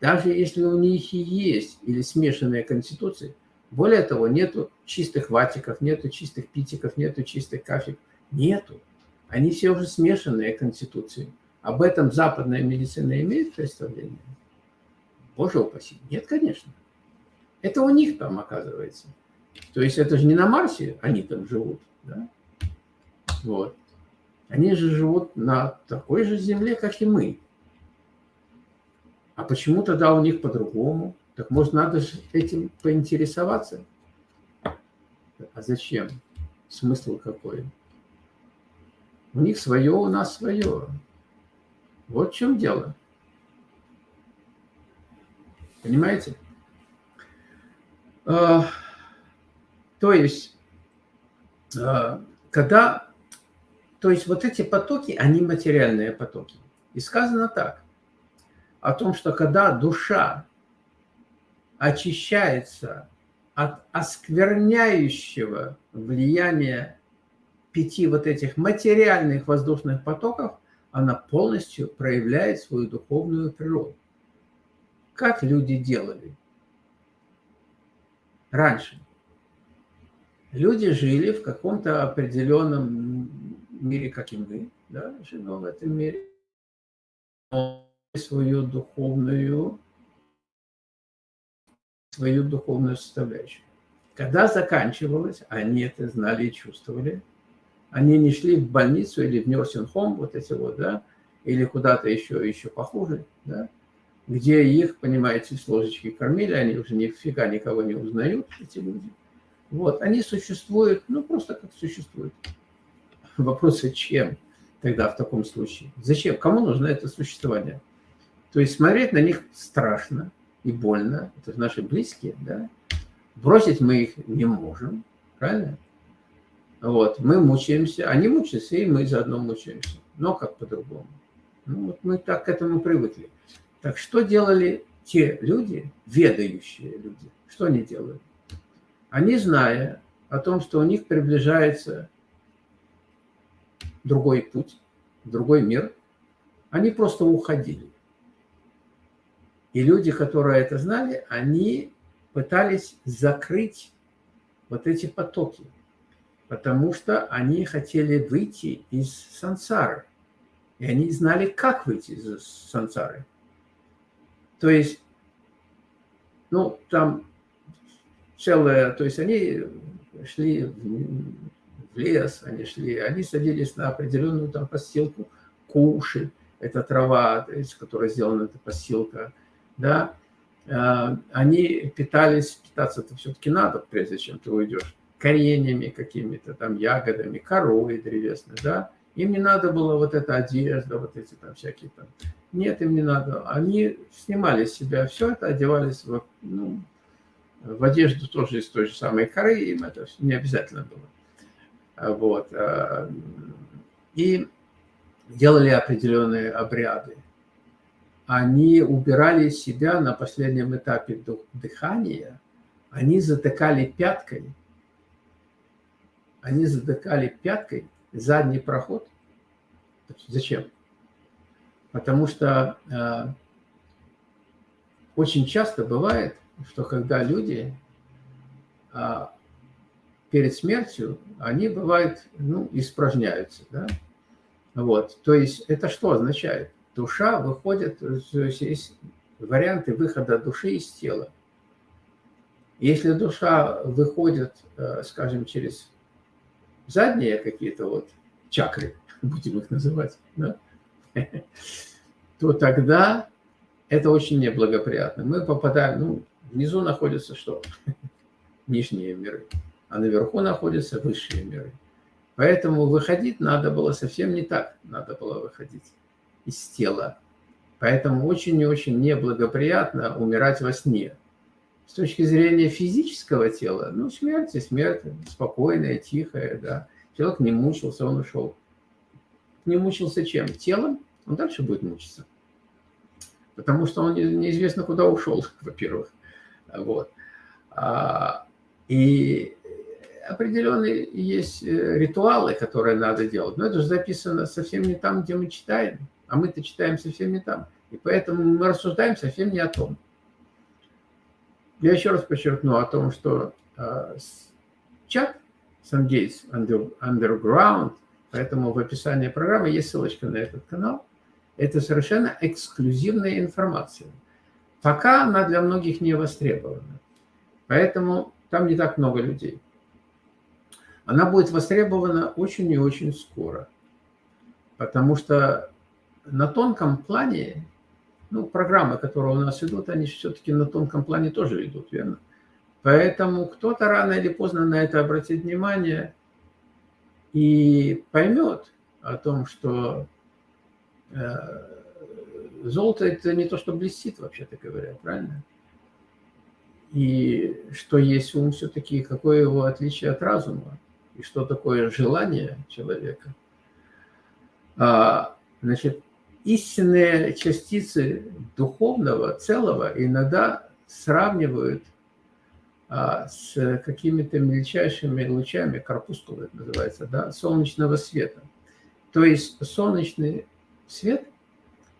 даже если у них и есть или смешанные конституции, более того, нету чистых ватиков, нету чистых питиков, нету чистых кафик. Нету. Они все уже смешанные конституции. Об этом западная медицина имеет представление? Боже упаси. Нет, конечно. Это у них там оказывается. То есть это же не на Марсе они там живут. Да? Вот. Они же живут на такой же земле, как и мы. А почему тогда у них по-другому? Так может, надо же этим поинтересоваться? А зачем? Смысл какой? У них свое, у нас свое. Вот в чем дело. Понимаете? А, то есть, а, когда... То есть вот эти потоки, они материальные потоки. И сказано так, о том, что когда душа очищается от оскверняющего влияния пяти вот этих материальных воздушных потоков, она полностью проявляет свою духовную природу. Как люди делали раньше? Люди жили в каком-то определенном мире, как и мы, да, живем в этом мире, свою духовную свою духовную составляющую. Когда заканчивалось, они это знали и чувствовали, они не шли в больницу или в home, вот эти вот, да, или куда-то еще, еще похуже, да, где их, понимаете, с ложечки кормили, они уже нифига никого не узнают, эти люди. Вот, они существуют, ну, просто как существуют. Вопрос, зачем тогда в таком случае? Зачем? Кому нужно это существование? То есть смотреть на них страшно, и больно, это наши близкие, да, бросить мы их не можем, правильно? Вот, мы мучаемся, они мучаются, и мы заодно мучаемся, но как по-другому. Ну, вот мы так к этому привыкли. Так что делали те люди, ведающие люди, что они делали? Они, зная о том, что у них приближается другой путь, другой мир, они просто уходили. И люди, которые это знали, они пытались закрыть вот эти потоки, потому что они хотели выйти из сансары. И они знали, как выйти из сансары. То есть, ну, там целое, то есть они шли в лес, они шли, они садились на определенную там постилку, куши, это трава, из которой сделана эта постилка, да, а, они питались, питаться-то все-таки надо, прежде чем ты уйдешь, кореньями какими-то, там, ягодами, корой древесной, да, им не надо было вот эта одежда, вот эти там всякие там. Нет, им не надо. Они снимали с себя все это, одевались в, ну, в одежду тоже из той же самой коры, им это не обязательно было. А, вот. А, и делали определенные обряды. Они убирали себя на последнем этапе дыхания, они затыкали пяткой, они затыкали пяткой задний проход. Зачем? Потому что э, очень часто бывает, что когда люди э, перед смертью, они бывают, ну, испражняются, да? Вот, то есть это что означает? Душа выходит, есть варианты выхода души из тела. Если душа выходит, э, скажем, через задние какие-то вот чакры, будем их называть, да? то тогда это очень неблагоприятно. Мы попадаем, ну, внизу находятся что? Нижние миры, а наверху находятся высшие миры. Поэтому выходить надо было совсем не так, надо было выходить из тела. Поэтому очень и очень неблагоприятно умирать во сне. С точки зрения физического тела, ну, смерть и смерть, спокойная, тихая, да. Человек не мучился, он ушел. Не мучился чем? Телом, он дальше будет мучиться. Потому что он неизвестно куда ушел, во-первых. Вот. А, и определенные есть э, ритуалы, которые надо делать. Но это же записано совсем не там, где мы читаем. А мы-то читаем совсем не там. И поэтому мы рассуждаем совсем не о том. Я еще раз подчеркну о том, что э, чат SunGates Underground, поэтому в описании программы есть ссылочка на этот канал. Это совершенно эксклюзивная информация. Пока она для многих не востребована. Поэтому там не так много людей. Она будет востребована очень и очень скоро. Потому что на тонком плане ну, программы, которые у нас идут, они все-таки на тонком плане тоже идут, верно? Поэтому кто-то рано или поздно на это обратит внимание и поймет о том, что э, золото – это не то, что блестит, вообще-то говоря, правильно? И что есть ум все-таки, какое его отличие от разума, и что такое желание человека. А, значит, истинные частицы духовного целого иногда сравнивают а, с какими-то мельчайшими лучами, корпускулы это называется, да, солнечного света. То есть солнечный свет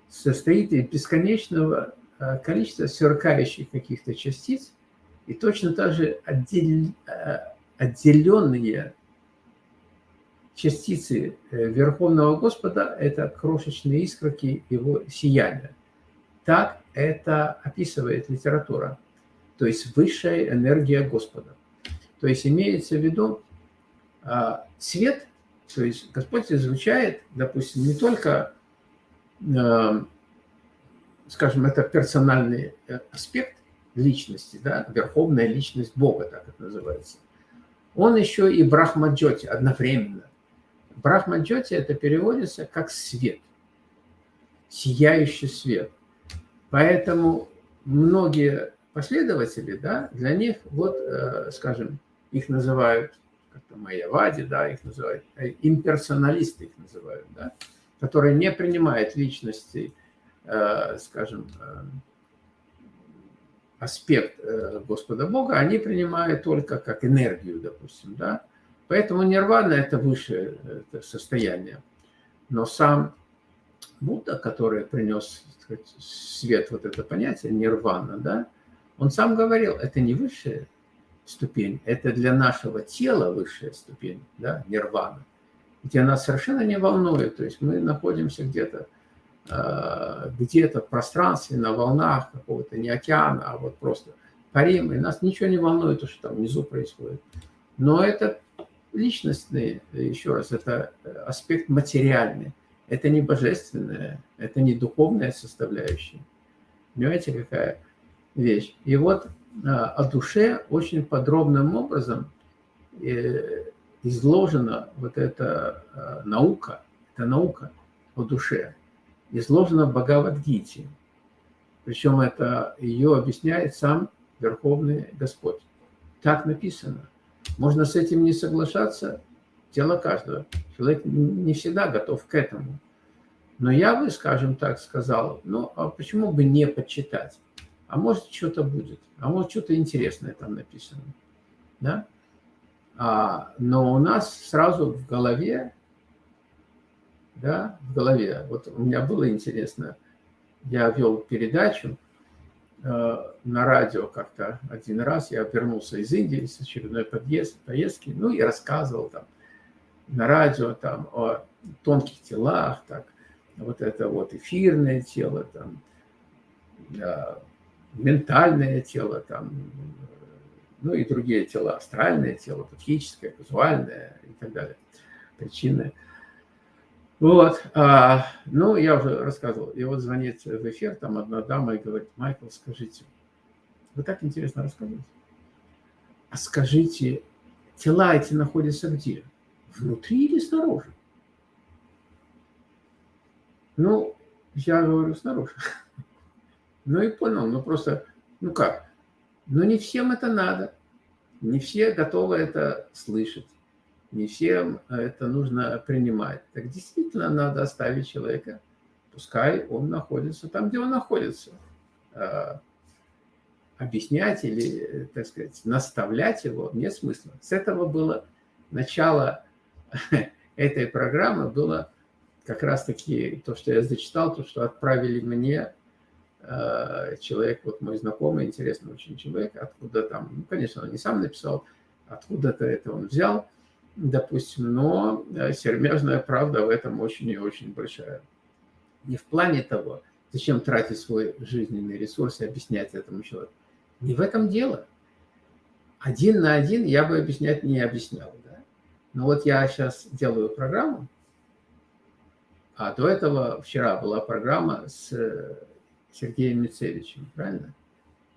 состоит из бесконечного а, количества сверкающих каких-то частиц, и точно так же отдел, а, отделенные частицы э, Верховного Господа – это крошечные искорки Его сияния. Так это описывает литература, то есть высшая энергия Господа. То есть имеется в виду а, свет, то есть Господь изучает, допустим, не только, скажем, это персональный э, аспект личности, да, верховная личность Бога, так это называется. Он еще и Брахмаджоти одновременно. Брахмаджоти это переводится как свет, сияющий свет. Поэтому многие последователи, да, для них, вот, э, скажем, их называют, как-то Майявади, да, их называют, э, имперсоналисты их называют, да, которые не принимают личности, э, скажем, аспект э, Господа Бога, они принимают только как энергию, допустим, да. Поэтому нирвана – это высшее состояние. Но сам Будда, который принес сказать, свет, вот это понятие нирвана, да, он сам говорил, это не высшая ступень, это для нашего тела высшая ступень, да, нирвана. Где нас совершенно не волнует, то есть мы находимся где-то а, где-то в пространстве, на волнах какого-то, не океана, а вот просто парим, и нас ничего не волнует, то, что там внизу происходит. Но это личностный, еще раз, это аспект материальный. Это не божественное, это не духовная составляющая. Понимаете, какая вещь? И вот а, о душе очень подробным образом э, изложена вот эта а, наука, это наука о душе изложена в Бхагавадгите. Причем это ее объясняет сам Верховный Господь. Так написано. Можно с этим не соглашаться, дело каждого. Человек не всегда готов к этому. Но я бы, скажем так, сказал, ну, а почему бы не почитать? А может, что-то будет, а может, что-то интересное там написано. Да? А, но у нас сразу в голове да, в голове. Вот у меня было интересно, я вел передачу э, на радио как-то один раз, я вернулся из Индии с очередной подъезд, поездки, ну и рассказывал там на радио там о тонких телах, так, вот это вот эфирное тело, там, э, ментальное тело, там, ну и другие тела, астральное тело, психическое, казуальное и так далее, причинное. Вот, а, ну, я уже рассказывал. И вот звонит в эфир, там одна дама и говорит, Майкл, скажите, вы так интересно рассказываете. А скажите, тела эти находятся где? Внутри или снаружи? Ну, я говорю, снаружи. Ну и понял, ну просто, ну как? Ну не всем это надо. Не все готовы это слышать не всем это нужно принимать. Так действительно надо оставить человека, пускай он находится там, где он находится. А, объяснять или, так сказать, наставлять его нет смысла. С этого было начало этой программы, было как раз-таки то, что я зачитал, то, что отправили мне человек, вот мой знакомый, интересный очень человек, откуда там, ну, конечно, он не сам написал, откуда-то это он взял, допустим, но э, сермяжная правда в этом очень и очень большая. Не в плане того, зачем тратить свой жизненный ресурс и объяснять этому человеку. Не в этом дело. Один на один я бы объяснять не объяснял. Да? Но вот я сейчас делаю программу, а до этого вчера была программа с э, Сергеем Мицевичем, правильно?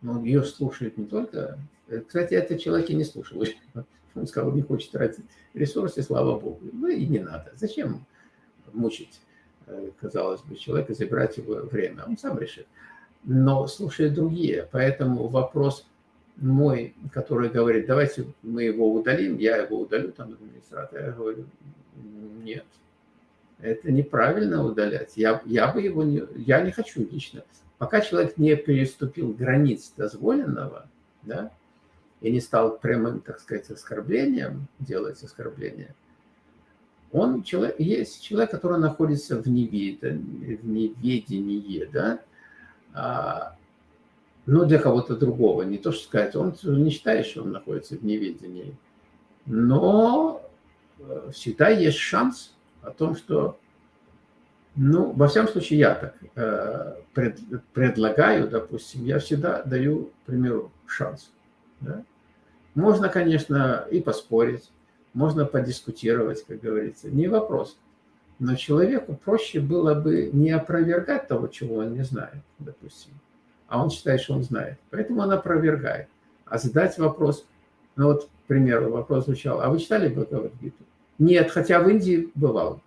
Но ее слушают не только... Э, кстати, этот человек и не слушал. Он сказал, не хочет тратить ресурсы, слава богу. Ну и не надо. Зачем мучить, э, казалось бы, человека, забирать его время? Он сам решит. Но слушает другие. Поэтому вопрос мой, который говорит, давайте мы его удалим, я его удалю, там, администратор, я говорю, нет, это неправильно удалять. Я, я бы его не, я не хочу лично. Пока человек не переступил границ дозволенного, да, и не стал прямым, так сказать, оскорблением делать оскорбление, он человек, есть человек, который находится в, невед, в неведении, да, а, но для кого-то другого, не то что сказать, он не считает, что он находится в неведении, но э, всегда есть шанс о том, что, ну, во всяком случае, я так э, пред, предлагаю, допустим, я всегда даю, к примеру, шанс. Да? Можно, конечно, и поспорить, можно подискутировать, как говорится, не вопрос. Но человеку проще было бы не опровергать того, чего он не знает, допустим, а он считает, что он знает. Поэтому он опровергает. А задать вопрос, ну вот, к примеру, вопрос звучал, а вы читали Бхагавадгиту? Нет, хотя в Индии бывал.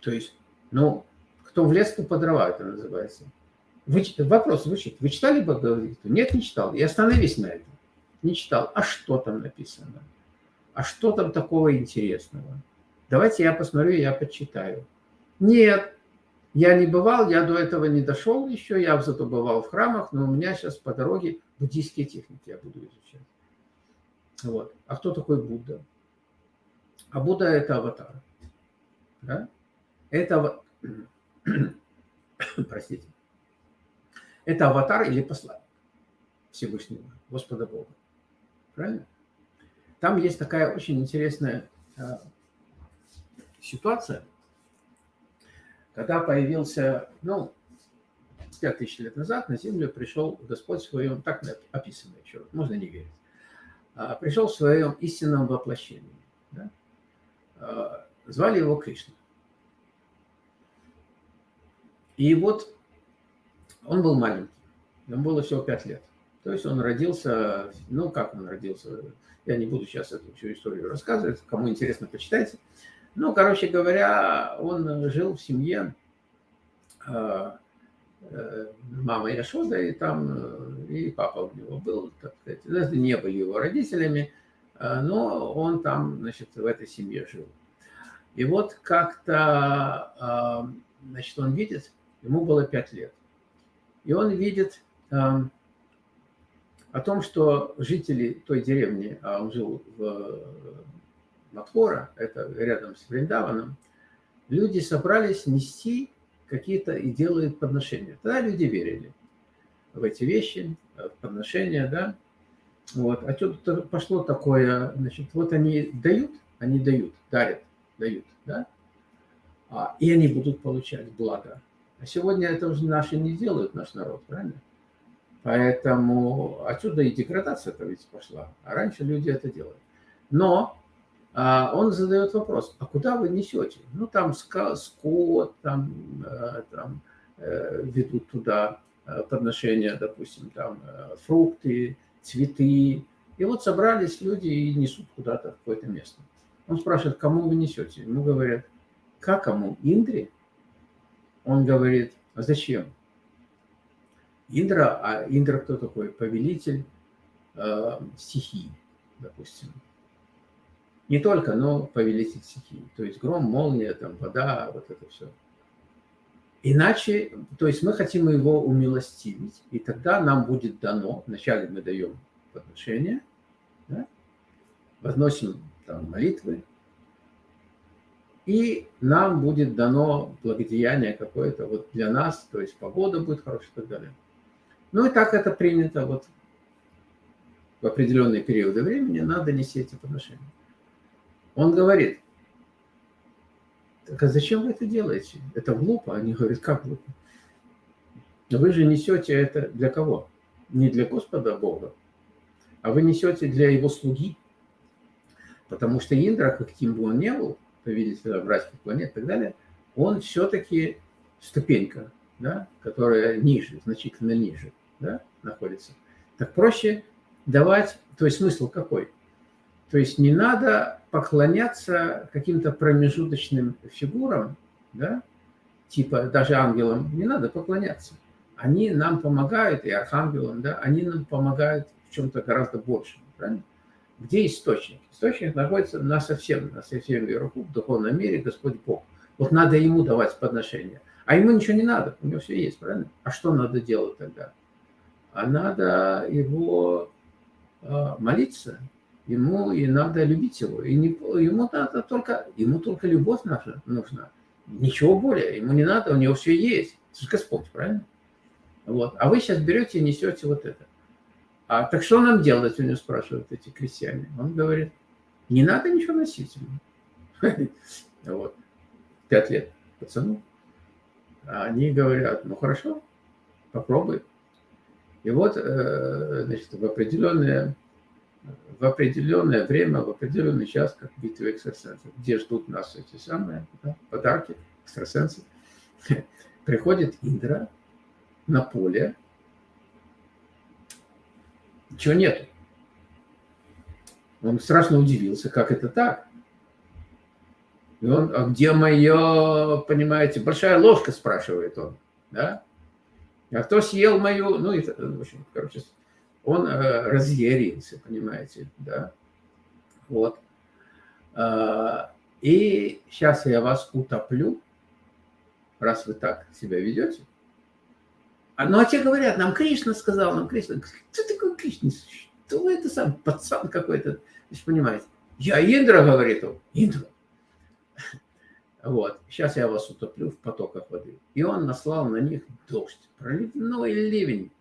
То есть, ну, кто в лес, то по дрова это называется. Вы, вопрос звучит. Вы читали Бхагавадгиту? Нет, не читал. И остановись на этом. Не читал. А что там написано? А что там такого интересного? Давайте я посмотрю, я почитаю. Нет. Я не бывал, я до этого не дошел еще, я зато бывал в храмах, но у меня сейчас по дороге буддийские техники я буду изучать. Вот. А кто такой Будда? А Будда – это аватар. Да? Это, простите, это аватар или посланник Всевышнего, Господа Бога. Правильно? Там есть такая очень интересная а, ситуация, когда появился, ну, 5000 лет назад на Землю пришел Господь в своем, так описано еще, можно не верить, а, пришел в своем истинном воплощении. Да? А, звали его Кришна. И вот он был маленький, ему было всего 5 лет. То есть он родился, ну как он родился, я не буду сейчас эту всю историю рассказывать, кому интересно, почитайте. Ну, короче говоря, он жил в семье а, э, мама Яшода, и там э, и папа у него был, так сказать, даже не были его родителями, но он там, значит, в этой семье жил. И вот как-то, значит, он видит, ему было пять лет, и он видит о том, что жители той деревни, а он жил в Матхора, это рядом с Вриндаваном, люди собрались нести какие-то и делают подношения. Тогда люди верили в эти вещи, в подношения, да. Вот. А тут пошло такое, значит, вот они дают, они дают, дарят, дают, да, а, и они будут получать благо. А сегодня это уже наши не делают, наш народ, правильно? Поэтому отсюда и деградация-то ведь пошла. А раньше люди это делали. Но а, он задает вопрос, а куда вы несете? Ну, там скот, там, э, там э, ведут туда э, подношения, допустим, там фрукты, цветы. И вот собрались люди и несут куда-то в какое-то место. Он спрашивает, кому вы несете? Ему говорят, как кому? Индре? Он говорит, а зачем? Индра, а Индра кто такой? Повелитель э, стихий, допустим. Не только, но повелитель стихий. То есть гром, молния, там, вода, вот это все. Иначе, то есть мы хотим его умилостивить, и тогда нам будет дано, вначале мы даем подношение, да, возносим там молитвы, и нам будет дано благодеяние какое-то вот для нас, то есть погода будет хорошая и так далее. Ну и так это принято вот в определенные периоды времени надо нести эти подношения. Он говорит, так а зачем вы это делаете? Это глупо. Они говорят, как глупо? Вы же несете это для кого? Не для Господа Бога, а вы несете для его слуги. Потому что Индра, каким бы он ни был, повелитель братских планет и так далее, он все-таки ступенька, да, которая ниже, значительно ниже да, находится. Так проще давать, то есть смысл какой? То есть не надо поклоняться каким-то промежуточным фигурам, да, типа даже ангелам, не надо поклоняться. Они нам помогают, и архангелам, да, они нам помогают в чем-то гораздо большем, правильно? Где источник? Источник находится на совсем, на совсем вверху, в духовном мире, Господь Бог. Вот надо ему давать подношение. А ему ничего не надо, у него все есть, правильно? А что надо делать тогда? а надо его а, молиться, ему и надо любить его. И не, ему надо только, ему только любовь наша нужна. Ничего более, ему не надо, у него все есть. Это же Господь, правильно? Вот. А вы сейчас берете и несете вот это. А так что нам делать, у него спрашивают эти крестьяне. Он говорит, не надо ничего носить. Вот. Пять лет пацану. А они говорят, ну хорошо, попробуй. И вот, э, значит, в определенное, в определенное время, в определенный час, как битва экстрасенсов, где ждут нас эти самые да, подарки, экстрасенсы, приходит Индра на поле, ничего нету. Он страшно удивился, как это так. И он, а где мое, понимаете, большая ложка, спрашивает он, да? А кто съел мою, ну, и, в общем, короче, он э, разъярился, понимаете, да, вот. Э, и сейчас я вас утоплю, раз вы так себя ведете. А, ну, а те говорят, нам Кришна сказал, нам Кришна. Кто такой Кришна? Что это сам пацан какой-то? Вы понимаете. Я Индра, говорит он. Индра. Вот. Сейчас я вас утоплю в потоках воды. И он наслал на них дождь. Проливной ливень.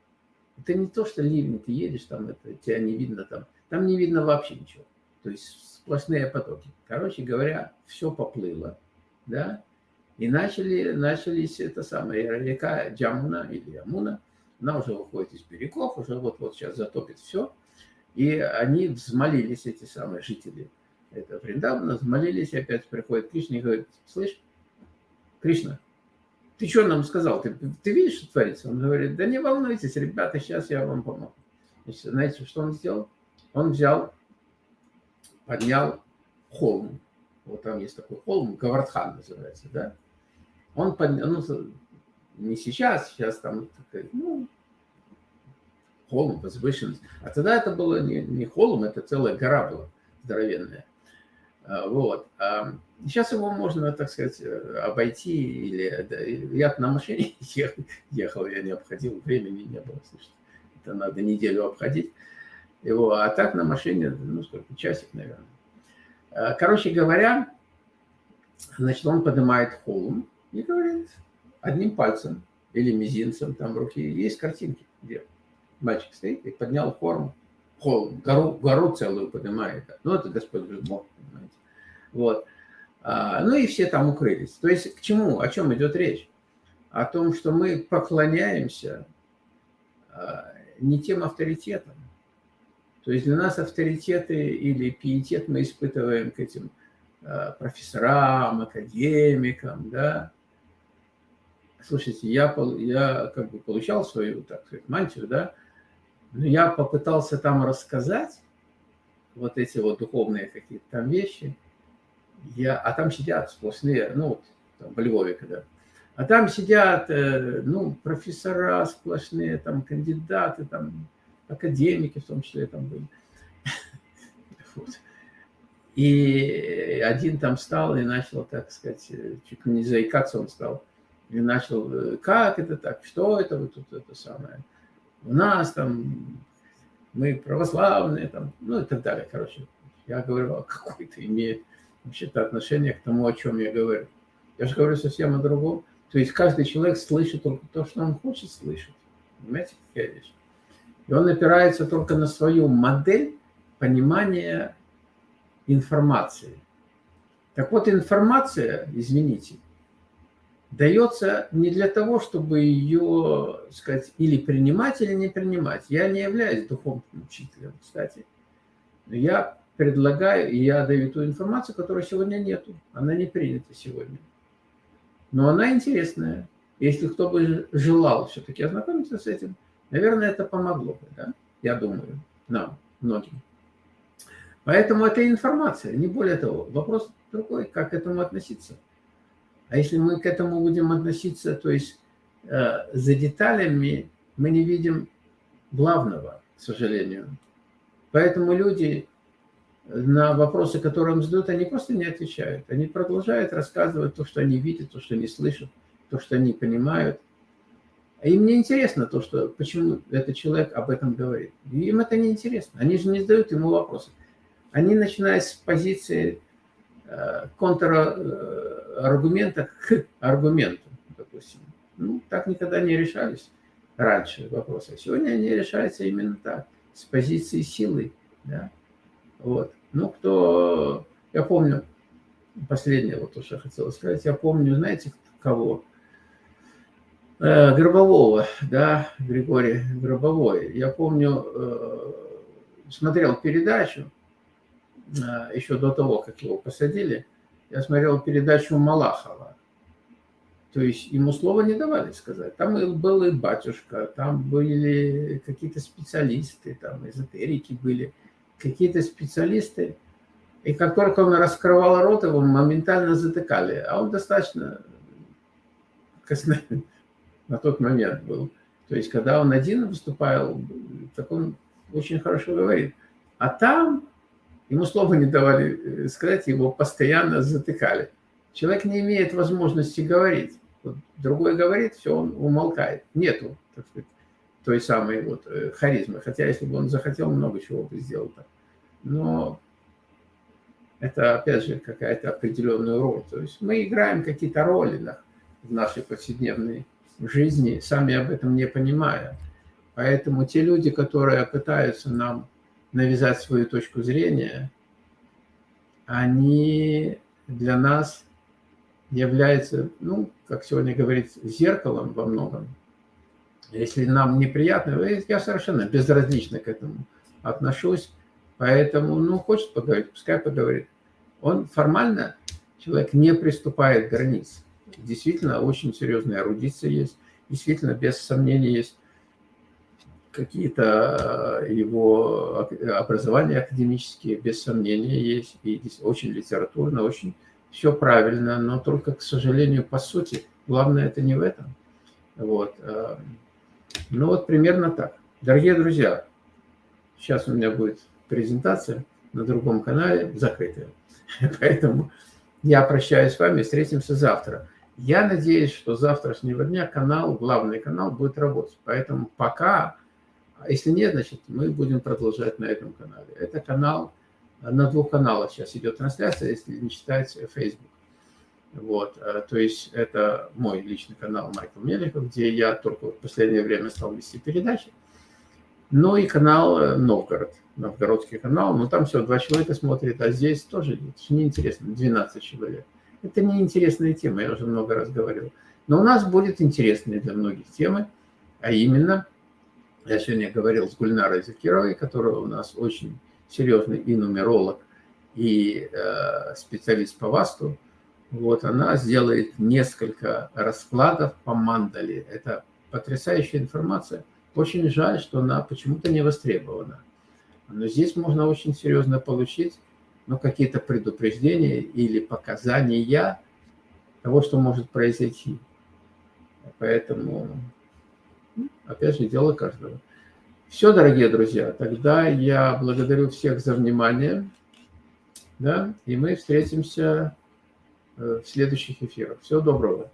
Это не то, что ливень, ты едешь там, это, тебя не видно там. Там не видно вообще ничего. То есть сплошные потоки. Короче говоря, все поплыло. Да? И начали, начались это самое, река Джамуна или Ямуна, она уже выходит из берегов, уже вот-вот сейчас затопит все. И они взмолились, эти самые жители это Вриндавана, взмолились, опять приходит Кришна и говорит, слышь, Кришна, ты что нам сказал? Ты, ты видишь, что творится? Он говорит, да не волнуйтесь, ребята, сейчас я вам помогу. Значит, знаете, что он сделал? Он взял, поднял холм. Вот там есть такой холм, Гавардхан называется, да? Он поднял, ну, не сейчас, сейчас там, ну, холм, возвышенность. А тогда это было не, не холм, это целая гора была здоровенная. А, вот. Сейчас его можно, так сказать, обойти. Или я на машине ехал, я не обходил, времени не было, слушайте. Это надо неделю обходить его. А так на машине, ну сколько, часик, наверное. А, короче говоря, значит, он поднимает холм и говорит одним пальцем или мизинцем там в руке. Есть картинки, где мальчик стоит и поднял холм, холм гору, гору целую поднимает. Ну, это Господь Бог, понимаете. Вот. А, ну и все там укрылись. То есть к чему, о чем идет речь? О том, что мы поклоняемся а, не тем авторитетам. То есть для нас авторитеты или пиетет мы испытываем к этим а, профессорам, академикам, да. Слушайте, я, я как бы получал свою, так сказать, мантию, да, но я попытался там рассказать вот эти вот духовные какие-то там вещи – я, а там сидят сплошные, ну, вот, там, в Львове когда. А там сидят, э, ну, профессора сплошные, там, кандидаты, там, академики в том числе там были. И один там встал и начал, так сказать, э, чуть не заикаться он стал. И начал, э, как это так, что это вот тут это самое. У нас там, мы православные, там, ну и так далее, короче. Я говорю, а какой это имеет вообще-то отношение к тому, о чем я говорю. Я же говорю совсем о другом. То есть каждый человек слышит только то, что он хочет слышать. Понимаете, какая вещь? И он опирается только на свою модель понимания информации. Так вот, информация, извините, дается не для того, чтобы ее, сказать, или принимать, или не принимать. Я не являюсь духовным учителем, кстати. Но я предлагаю, и я даю ту информацию, которой сегодня нету. Она не принята сегодня. Но она интересная. Если кто бы желал все-таки ознакомиться с этим, наверное, это помогло бы, да? Я думаю, нам, многим. Поэтому это информация, не более того. Вопрос другой, как к этому относиться. А если мы к этому будем относиться, то есть э, за деталями мы не видим главного, к сожалению. Поэтому люди на вопросы, которые им задают, они просто не отвечают. Они продолжают рассказывать то, что они видят, то, что они слышат, то, что они понимают. А им не интересно то, что, почему этот человек об этом говорит. Им это не интересно. Они же не задают ему вопросы. Они начинают с позиции контраргумента к аргументу, допустим. Ну, так никогда не решались раньше вопросы. А сегодня они решаются именно так, с позиции силы. Да? Вот. Ну, кто... Я помню, последнее, вот я хотел сказать, я помню, знаете, кого? Э, Гробового, да, Григорий Гробовой. Я помню, э, смотрел передачу, еще до того, как его посадили, я смотрел передачу Малахова. То есть ему слова не давали сказать. Там был и батюшка, там были какие-то специалисты, там эзотерики были – какие-то специалисты, и как только он раскрывал рот, его моментально затыкали. А он достаточно на тот момент был. То есть, когда он один выступал, так он очень хорошо говорит. А там ему слова не давали э, сказать, его постоянно затыкали. Человек не имеет возможности говорить. другой говорит, все, он умолкает. Нету, так сказать, той самой вот э, харизмы. Хотя, если бы он захотел, много чего бы сделал. -то. Но это, опять же, какая-то определенная роль. То есть мы играем какие-то роли да, в нашей повседневной жизни, сами об этом не понимая. Поэтому те люди, которые пытаются нам навязать свою точку зрения, они для нас являются, ну, как сегодня говорится, зеркалом во многом. Если нам неприятно, я совершенно безразлично к этому отношусь, поэтому, ну, хочет поговорить, пускай поговорит. Он формально, человек не приступает к границ. Действительно, очень серьезная эрудиция есть, действительно, без сомнения, есть какие-то э, его образования академические, без сомнения, есть, и очень литературно, очень все правильно, но только, к сожалению, по сути, главное это не в этом. Вот. Э, ну вот примерно так. Дорогие друзья, сейчас у меня будет презентация на другом канале, закрытая. Поэтому я прощаюсь с вами, встретимся завтра. Я надеюсь, что завтрашнего дня канал, главный канал будет работать. Поэтому пока, если нет, значит, мы будем продолжать на этом канале. Это канал, на двух каналах сейчас идет трансляция, если не считать Facebook. Вот, э, то есть это мой личный канал Майкл Меликов, где я только в последнее время стал вести передачи. Ну и канал э, Новгород, новгородский канал, но там всего два человека смотрят, а здесь тоже неинтересно, 12 человек. Это неинтересная тема, я уже много раз говорил. Но у нас будет интересные для многих темы, а именно, я сегодня говорил с Гульнарой Закировой, которая у нас очень серьезный и нумеролог, и э, специалист по ВАСТу, вот она сделает несколько раскладов по мандале. Это потрясающая информация. Очень жаль, что она почему-то не востребована. Но здесь можно очень серьезно получить ну, какие-то предупреждения или показания того, что может произойти. Поэтому, опять же, дело каждого. Все, дорогие друзья, тогда я благодарю всех за внимание. Да, и мы встретимся Э, в следующих эфирах. Всего доброго.